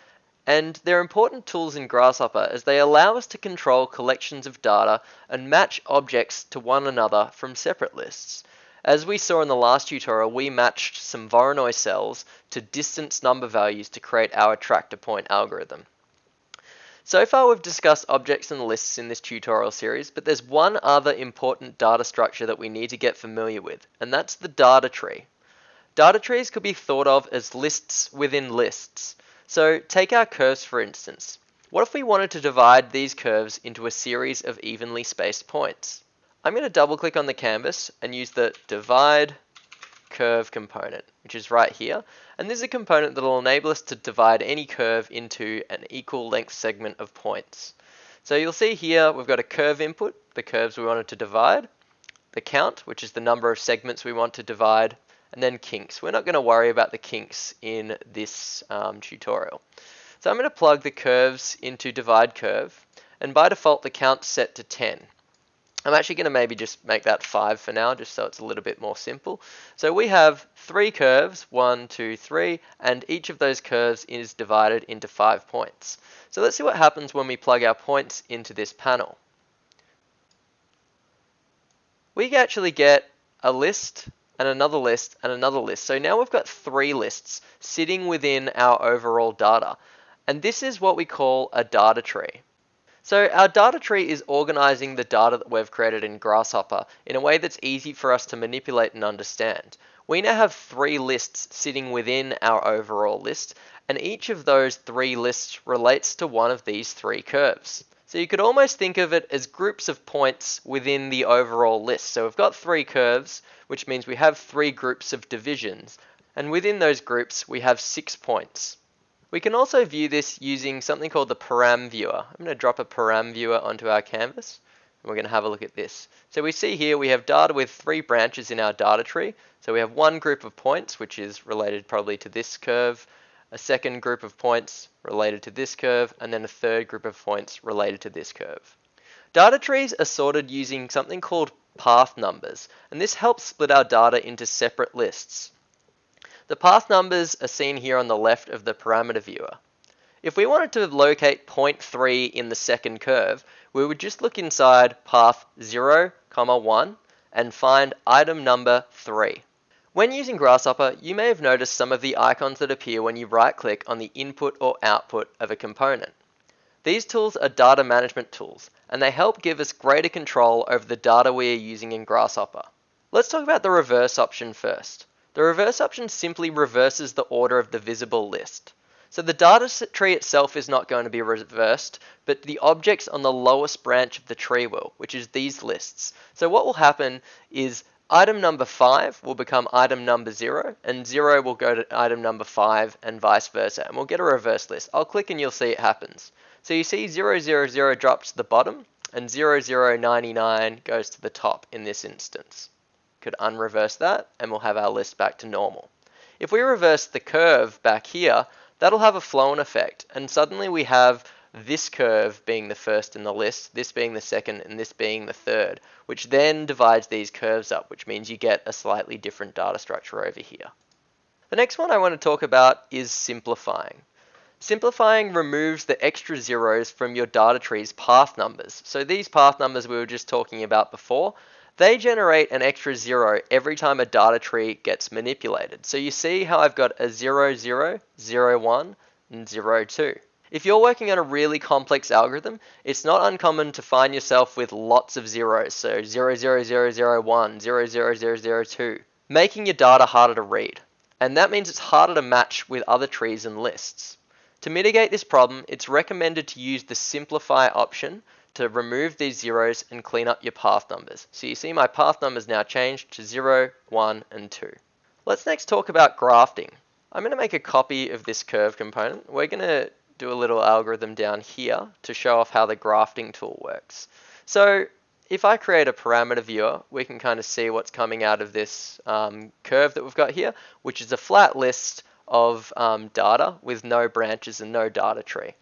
and they're important tools in Grasshopper as they allow us to control collections of data and match objects to one another from separate lists. As we saw in the last tutorial, we matched some Voronoi cells to distance number values to create our attractor point algorithm. So far we've discussed objects and lists in this tutorial series, but there's one other important data structure that we need to get familiar with, and that's the data tree. Data trees could be thought of as lists within lists. So take our curves for instance. What if we wanted to divide these curves into a series of evenly spaced points? I'm going to double click on the canvas and use the divide curve component, which is right here. And this is a component that will enable us to divide any curve into an equal length segment of points. So you'll see here we've got a curve input, the curves we wanted to divide, the count, which is the number of segments we want to divide, and then kinks. We're not going to worry about the kinks in this um, tutorial. So I'm going to plug the curves into divide curve, and by default the count's set to 10. I'm actually going to maybe just make that 5 for now, just so it's a little bit more simple. So we have three curves, one, two, three, and each of those curves is divided into 5 points. So let's see what happens when we plug our points into this panel. We actually get a list and another list and another list. So now we've got three lists sitting within our overall data. And this is what we call a data tree. So our data tree is organizing the data that we've created in Grasshopper in a way that's easy for us to manipulate and understand. We now have three lists sitting within our overall list, and each of those three lists relates to one of these three curves. So you could almost think of it as groups of points within the overall list. So we've got three curves, which means we have three groups of divisions, and within those groups we have six points. We can also view this using something called the param viewer. I'm going to drop a param viewer onto our canvas and we're going to have a look at this. So we see here we have data with three branches in our data tree. So we have one group of points which is related probably to this curve, a second group of points related to this curve, and then a third group of points related to this curve. Data trees are sorted using something called path numbers, and this helps split our data into separate lists. The path numbers are seen here on the left of the parameter viewer. If we wanted to locate point 3 in the second curve, we would just look inside path 0, comma 1 and find item number 3. When using Grasshopper, you may have noticed some of the icons that appear when you right-click on the input or output of a component. These tools are data management tools, and they help give us greater control over the data we are using in Grasshopper. Let's talk about the reverse option first. The reverse option simply reverses the order of the visible list. So the data tree itself is not going to be reversed, but the objects on the lowest branch of the tree will, which is these lists. So what will happen is item number 5 will become item number 0, and 0 will go to item number 5, and vice versa, and we'll get a reverse list. I'll click and you'll see it happens. So you see 000 drops to the bottom, and 0099 goes to the top in this instance could unreverse that and we'll have our list back to normal. If we reverse the curve back here, that'll have a flow-on effect and suddenly we have this curve being the first in the list, this being the second, and this being the third, which then divides these curves up, which means you get a slightly different data structure over here. The next one I want to talk about is simplifying. Simplifying removes the extra zeros from your data tree's path numbers. So these path numbers we were just talking about before, they generate an extra zero every time a data tree gets manipulated. So you see how I've got a 0, 0, 0, 1, and 0, 2. If you're working on a really complex algorithm, it's not uncommon to find yourself with lots of zeros, so 0, 0, 0, 0, 1, 0, 0, 0, 0, 2, making your data harder to read. And that means it's harder to match with other trees and lists. To mitigate this problem, it's recommended to use the simplify option to remove these zeros and clean up your path numbers. So you see my path numbers now changed to 0, 1, and 2. Let's next talk about grafting. I'm going to make a copy of this curve component. We're going to do a little algorithm down here to show off how the grafting tool works. So if I create a parameter viewer, we can kind of see what's coming out of this um, curve that we've got here, which is a flat list of um, data with no branches and no data tree.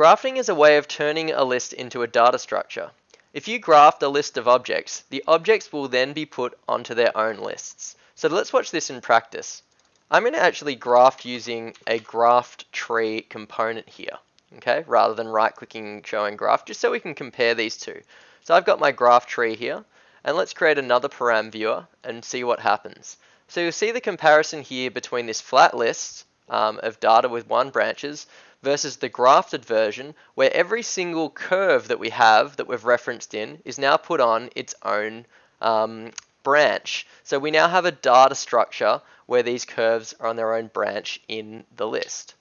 Grafting is a way of turning a list into a data structure. If you graft a list of objects, the objects will then be put onto their own lists. So let's watch this in practice. I'm going to actually graft using a graft tree component here, okay, rather than right-clicking showing graft, just so we can compare these two. So I've got my graft tree here, And let's create another param viewer and see what happens. So you'll see the comparison here between this flat list um, of data with one branches versus the grafted version where every single curve that we have that we've referenced in is now put on its own um, branch. So we now have a data structure where these curves are on their own branch in the list.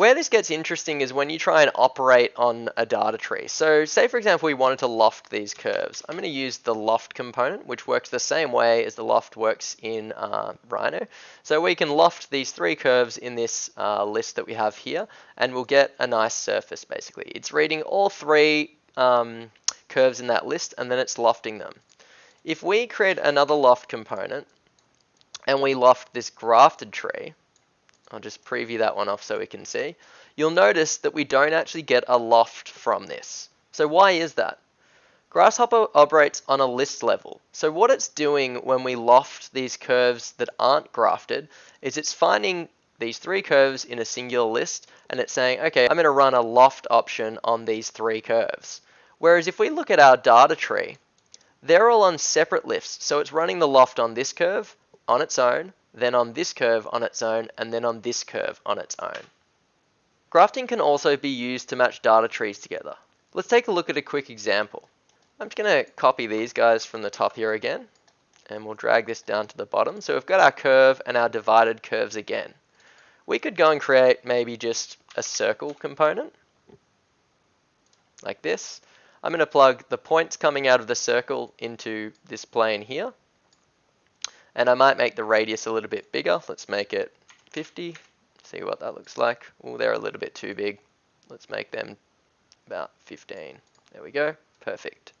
Where this gets interesting is when you try and operate on a data tree. So say for example we wanted to loft these curves. I'm going to use the loft component which works the same way as the loft works in uh, Rhino. So we can loft these three curves in this uh, list that we have here and we'll get a nice surface basically. It's reading all three um, curves in that list and then it's lofting them. If we create another loft component and we loft this grafted tree, I'll just preview that one off so we can see. You'll notice that we don't actually get a loft from this. So why is that? Grasshopper operates on a list level. So what it's doing when we loft these curves that aren't grafted is it's finding these three curves in a singular list and it's saying, okay, I'm going to run a loft option on these three curves. Whereas if we look at our data tree, they're all on separate lifts. So it's running the loft on this curve on its own, then on this curve on its own, and then on this curve on its own. Grafting can also be used to match data trees together. Let's take a look at a quick example. I'm just going to copy these guys from the top here again, and we'll drag this down to the bottom. So we've got our curve and our divided curves again. We could go and create maybe just a circle component, like this. I'm going to plug the points coming out of the circle into this plane here. And I might make the radius a little bit bigger. Let's make it 50. See what that looks like. Oh, they're a little bit too big. Let's make them about 15. There we go. Perfect.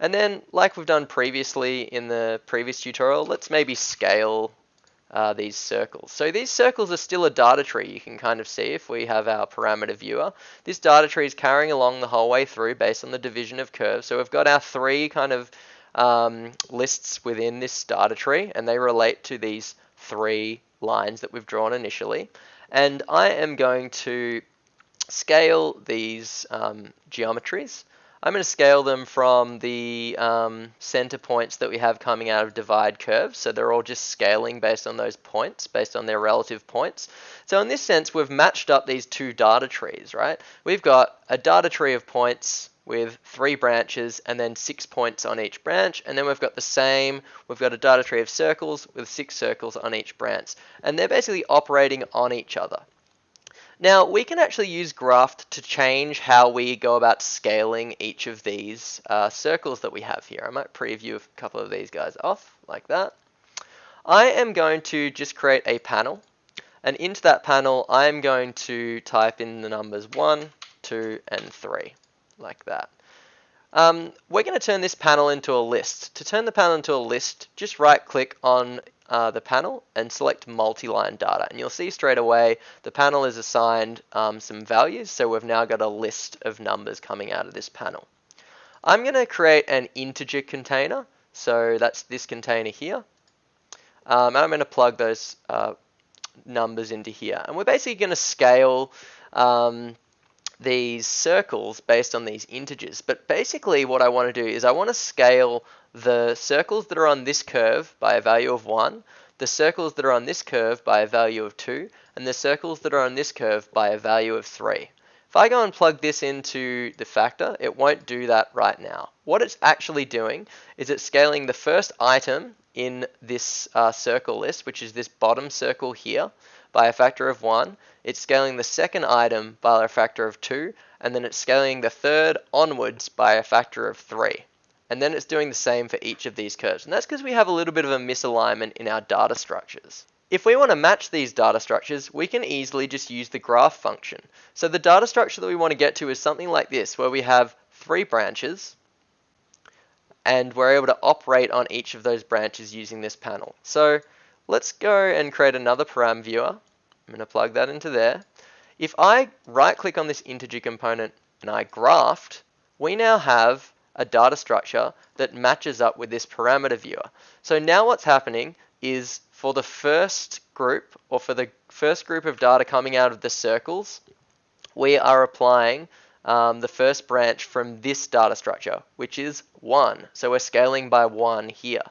And then, like we've done previously in the previous tutorial, let's maybe scale uh, these circles. So these circles are still a data tree you can kind of see if we have our parameter viewer. This data tree is carrying along the whole way through based on the division of curves. So we've got our three kind of um, lists within this data tree and they relate to these three lines that we've drawn initially. And I am going to scale these um, geometries. I'm going to scale them from the um, center points that we have coming out of divide curves. So they're all just scaling based on those points, based on their relative points. So in this sense, we've matched up these two data trees, right? We've got a data tree of points with three branches and then six points on each branch. And then we've got the same, we've got a data tree of circles with six circles on each branch. And they're basically operating on each other. Now, we can actually use Graft to change how we go about scaling each of these uh, circles that we have here. I might preview a couple of these guys off, like that. I am going to just create a panel. And into that panel, I am going to type in the numbers 1, 2, and 3 like that. Um, we're going to turn this panel into a list. To turn the panel into a list, just right click on uh, the panel and select multi-line data. And you'll see straight away the panel is assigned um, some values. So we've now got a list of numbers coming out of this panel. I'm going to create an integer container. So that's this container here. Um, and I'm going to plug those uh, numbers into here. And we're basically going to scale um, these circles based on these integers. But basically what I want to do is I want to scale the circles that are on this curve by a value of 1, the circles that are on this curve by a value of 2, and the circles that are on this curve by a value of 3. If I go and plug this into the factor, it won't do that right now. What it's actually doing is it's scaling the first item in this uh, circle list, which is this bottom circle here, by a factor of 1, it's scaling the second item by a factor of 2, and then it's scaling the third onwards by a factor of 3. And then it's doing the same for each of these curves. And that's because we have a little bit of a misalignment in our data structures. If we want to match these data structures, we can easily just use the graft function. So the data structure that we want to get to is something like this, where we have three branches, and we're able to operate on each of those branches using this panel. So Let's go and create another param viewer. I'm going to plug that into there. If I right click on this integer component and I graft, we now have a data structure that matches up with this parameter viewer. So now what's happening is for the first group or for the first group of data coming out of the circles, we are applying um, the first branch from this data structure, which is 1. So we're scaling by 1 here.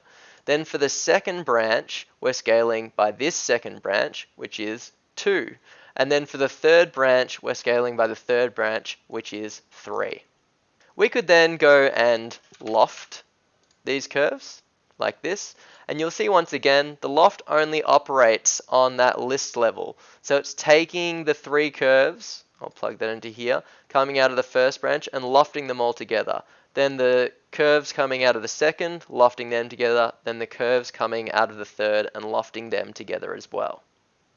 Then for the second branch, we're scaling by this second branch, which is 2. And then for the third branch, we're scaling by the third branch, which is 3. We could then go and loft these curves like this. And you'll see once again, the loft only operates on that list level. So it's taking the three curves, I'll plug that into here, coming out of the first branch and lofting them all together. Then the curves coming out of the second, lofting them together. Then the curves coming out of the third and lofting them together as well.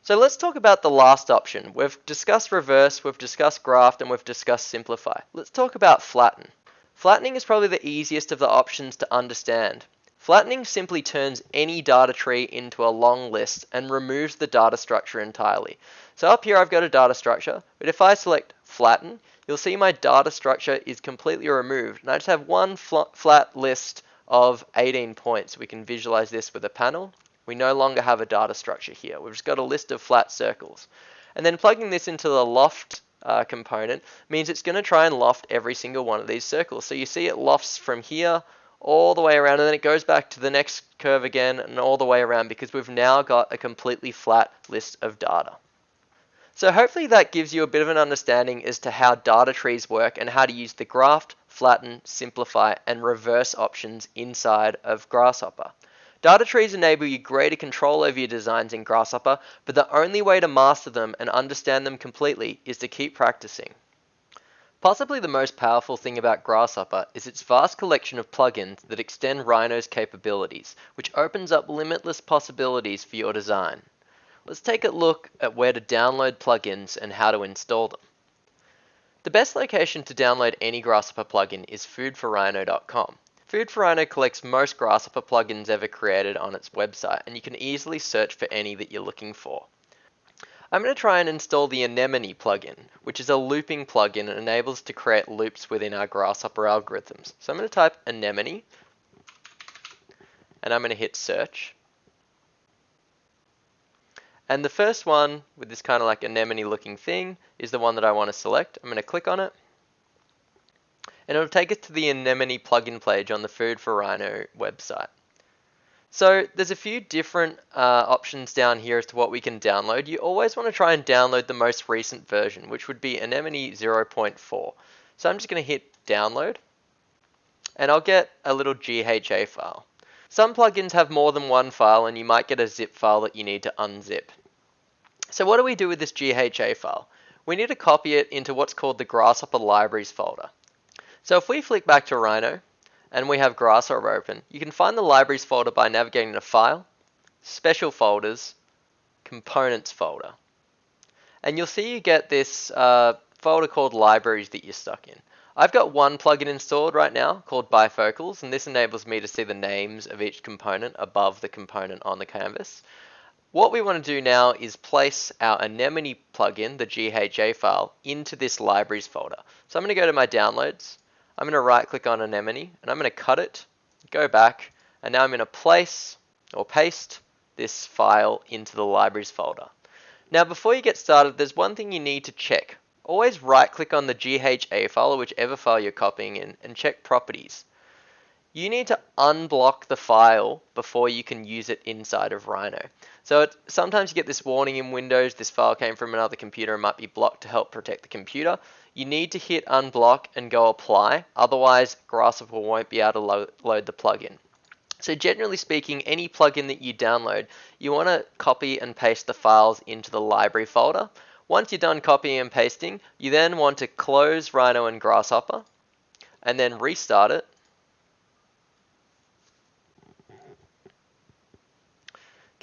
So let's talk about the last option. We've discussed reverse, we've discussed graft, and we've discussed simplify. Let's talk about flatten. Flattening is probably the easiest of the options to understand. Flattening simply turns any data tree into a long list and removes the data structure entirely. So up here I've got a data structure, but if I select flatten, you'll see my data structure is completely removed. And I just have one flat list of 18 points. We can visualize this with a panel. We no longer have a data structure here. We've just got a list of flat circles. And then plugging this into the loft uh, component means it's going to try and loft every single one of these circles. So you see it lofts from here all the way around and then it goes back to the next curve again and all the way around because we've now got a completely flat list of data. So hopefully that gives you a bit of an understanding as to how data trees work and how to use the graft, flatten, simplify and reverse options inside of Grasshopper. Data trees enable you greater control over your designs in Grasshopper, but the only way to master them and understand them completely is to keep practicing. Possibly the most powerful thing about Grasshopper is its vast collection of plugins that extend Rhino's capabilities, which opens up limitless possibilities for your design. Let's take a look at where to download plugins and how to install them. The best location to download any Grasshopper plugin is foodforrhino.com. Food for Rhino collects most Grasshopper plugins ever created on its website, and you can easily search for any that you're looking for. I'm going to try and install the Anemone plugin, which is a looping plugin and enables to create loops within our Grasshopper algorithms. So I'm going to type Anemone, and I'm going to hit search. And the first one with this kind of like anemone looking thing is the one that I want to select. I'm going to click on it and it'll take us to the Anemone plugin page on the Food for Rhino website. So there's a few different uh, options down here as to what we can download. You always want to try and download the most recent version, which would be Anemone 0.4. So I'm just going to hit download, and I'll get a little GHA file. Some plugins have more than one file, and you might get a zip file that you need to unzip. So what do we do with this GHA file? We need to copy it into what's called the Grasshopper Libraries folder. So if we flick back to Rhino and we have Grasshopper open, you can find the libraries folder by navigating to File, Special Folders, Components folder. And you'll see you get this uh, folder called Libraries that you're stuck in. I've got one plugin installed right now called Bifocals, and this enables me to see the names of each component above the component on the canvas. What we want to do now is place our Anemone plugin, the GHA file, into this libraries folder. So I'm going to go to my downloads, I'm going to right click on Anemone and I'm going to cut it, go back, and now I'm going to place or paste this file into the libraries folder. Now before you get started, there's one thing you need to check. Always right click on the GHA file or whichever file you're copying in and check properties. You need to unblock the file before you can use it inside of Rhino. So it, sometimes you get this warning in Windows, this file came from another computer and might be blocked to help protect the computer. You need to hit unblock and go apply, otherwise Grasshopper won't be able to lo load the plugin. So generally speaking, any plugin that you download, you want to copy and paste the files into the library folder. Once you're done copying and pasting, you then want to close Rhino and Grasshopper, and then restart it,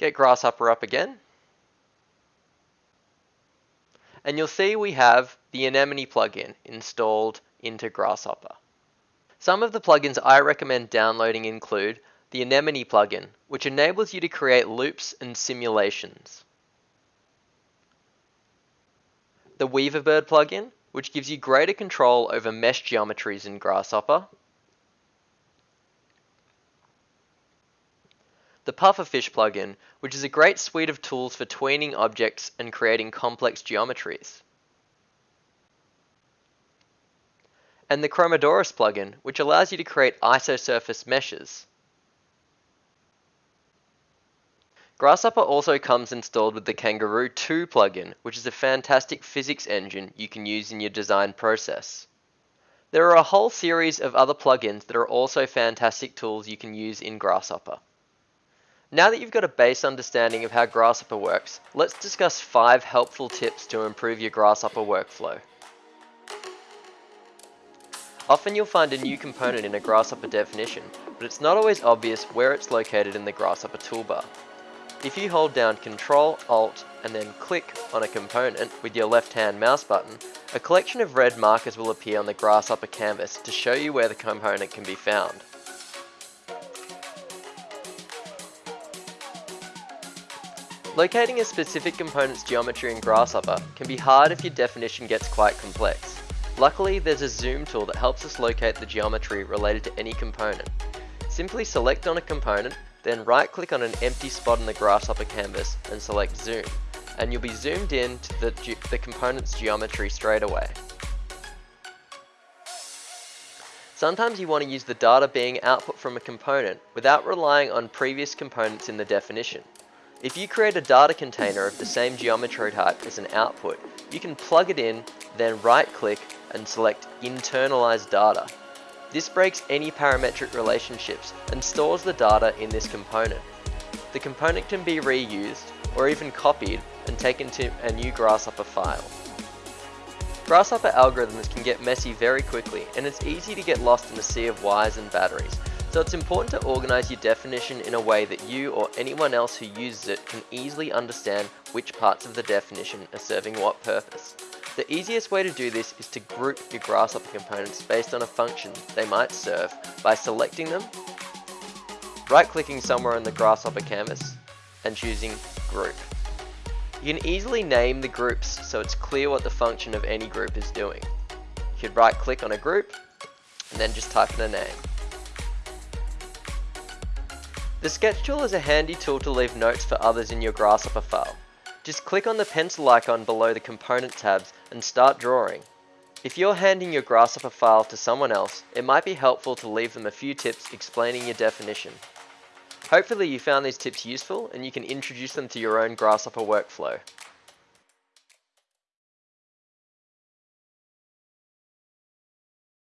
get Grasshopper up again. And you'll see we have the Anemone plugin installed into Grasshopper. Some of the plugins I recommend downloading include the Anemone plugin, which enables you to create loops and simulations. The Weaverbird plugin, which gives you greater control over mesh geometries in Grasshopper. The Pufferfish plugin, which is a great suite of tools for tweening objects and creating complex geometries. and the Chromodoris plugin, which allows you to create isosurface meshes. Grasshopper also comes installed with the Kangaroo 2 plugin, which is a fantastic physics engine you can use in your design process. There are a whole series of other plugins that are also fantastic tools you can use in Grasshopper. Now that you've got a base understanding of how Grasshopper works, let's discuss 5 helpful tips to improve your Grasshopper workflow. Often you'll find a new component in a Grasshopper definition, but it's not always obvious where it's located in the Grasshopper toolbar. If you hold down Control, Alt, and then click on a component with your left-hand mouse button, a collection of red markers will appear on the Grasshopper canvas to show you where the component can be found. Locating a specific component's geometry in Grasshopper can be hard if your definition gets quite complex. Luckily, there's a zoom tool that helps us locate the geometry related to any component. Simply select on a component, then right click on an empty spot in the Grasshopper canvas and select zoom, and you'll be zoomed in to the, the component's geometry straight away. Sometimes you want to use the data being output from a component without relying on previous components in the definition. If you create a data container of the same geometry type as an output, you can plug it in, then right click and select internalize data. This breaks any parametric relationships and stores the data in this component. The component can be reused or even copied and taken to a new Grasshopper file. Grasshopper algorithms can get messy very quickly and it's easy to get lost in a sea of wires and batteries, so it's important to organize your definition in a way that you or anyone else who uses it can easily understand which parts of the definition are serving what purpose. The easiest way to do this is to group your Grasshopper components based on a function they might serve by selecting them, right-clicking somewhere on the Grasshopper canvas, and choosing Group. You can easily name the groups so it's clear what the function of any group is doing. You could right-click on a group, and then just type in a name. The sketch tool is a handy tool to leave notes for others in your Grasshopper file. Just click on the pencil icon below the component tabs and start drawing. If you're handing your Grasshopper file to someone else, it might be helpful to leave them a few tips explaining your definition. Hopefully you found these tips useful and you can introduce them to your own Grasshopper workflow.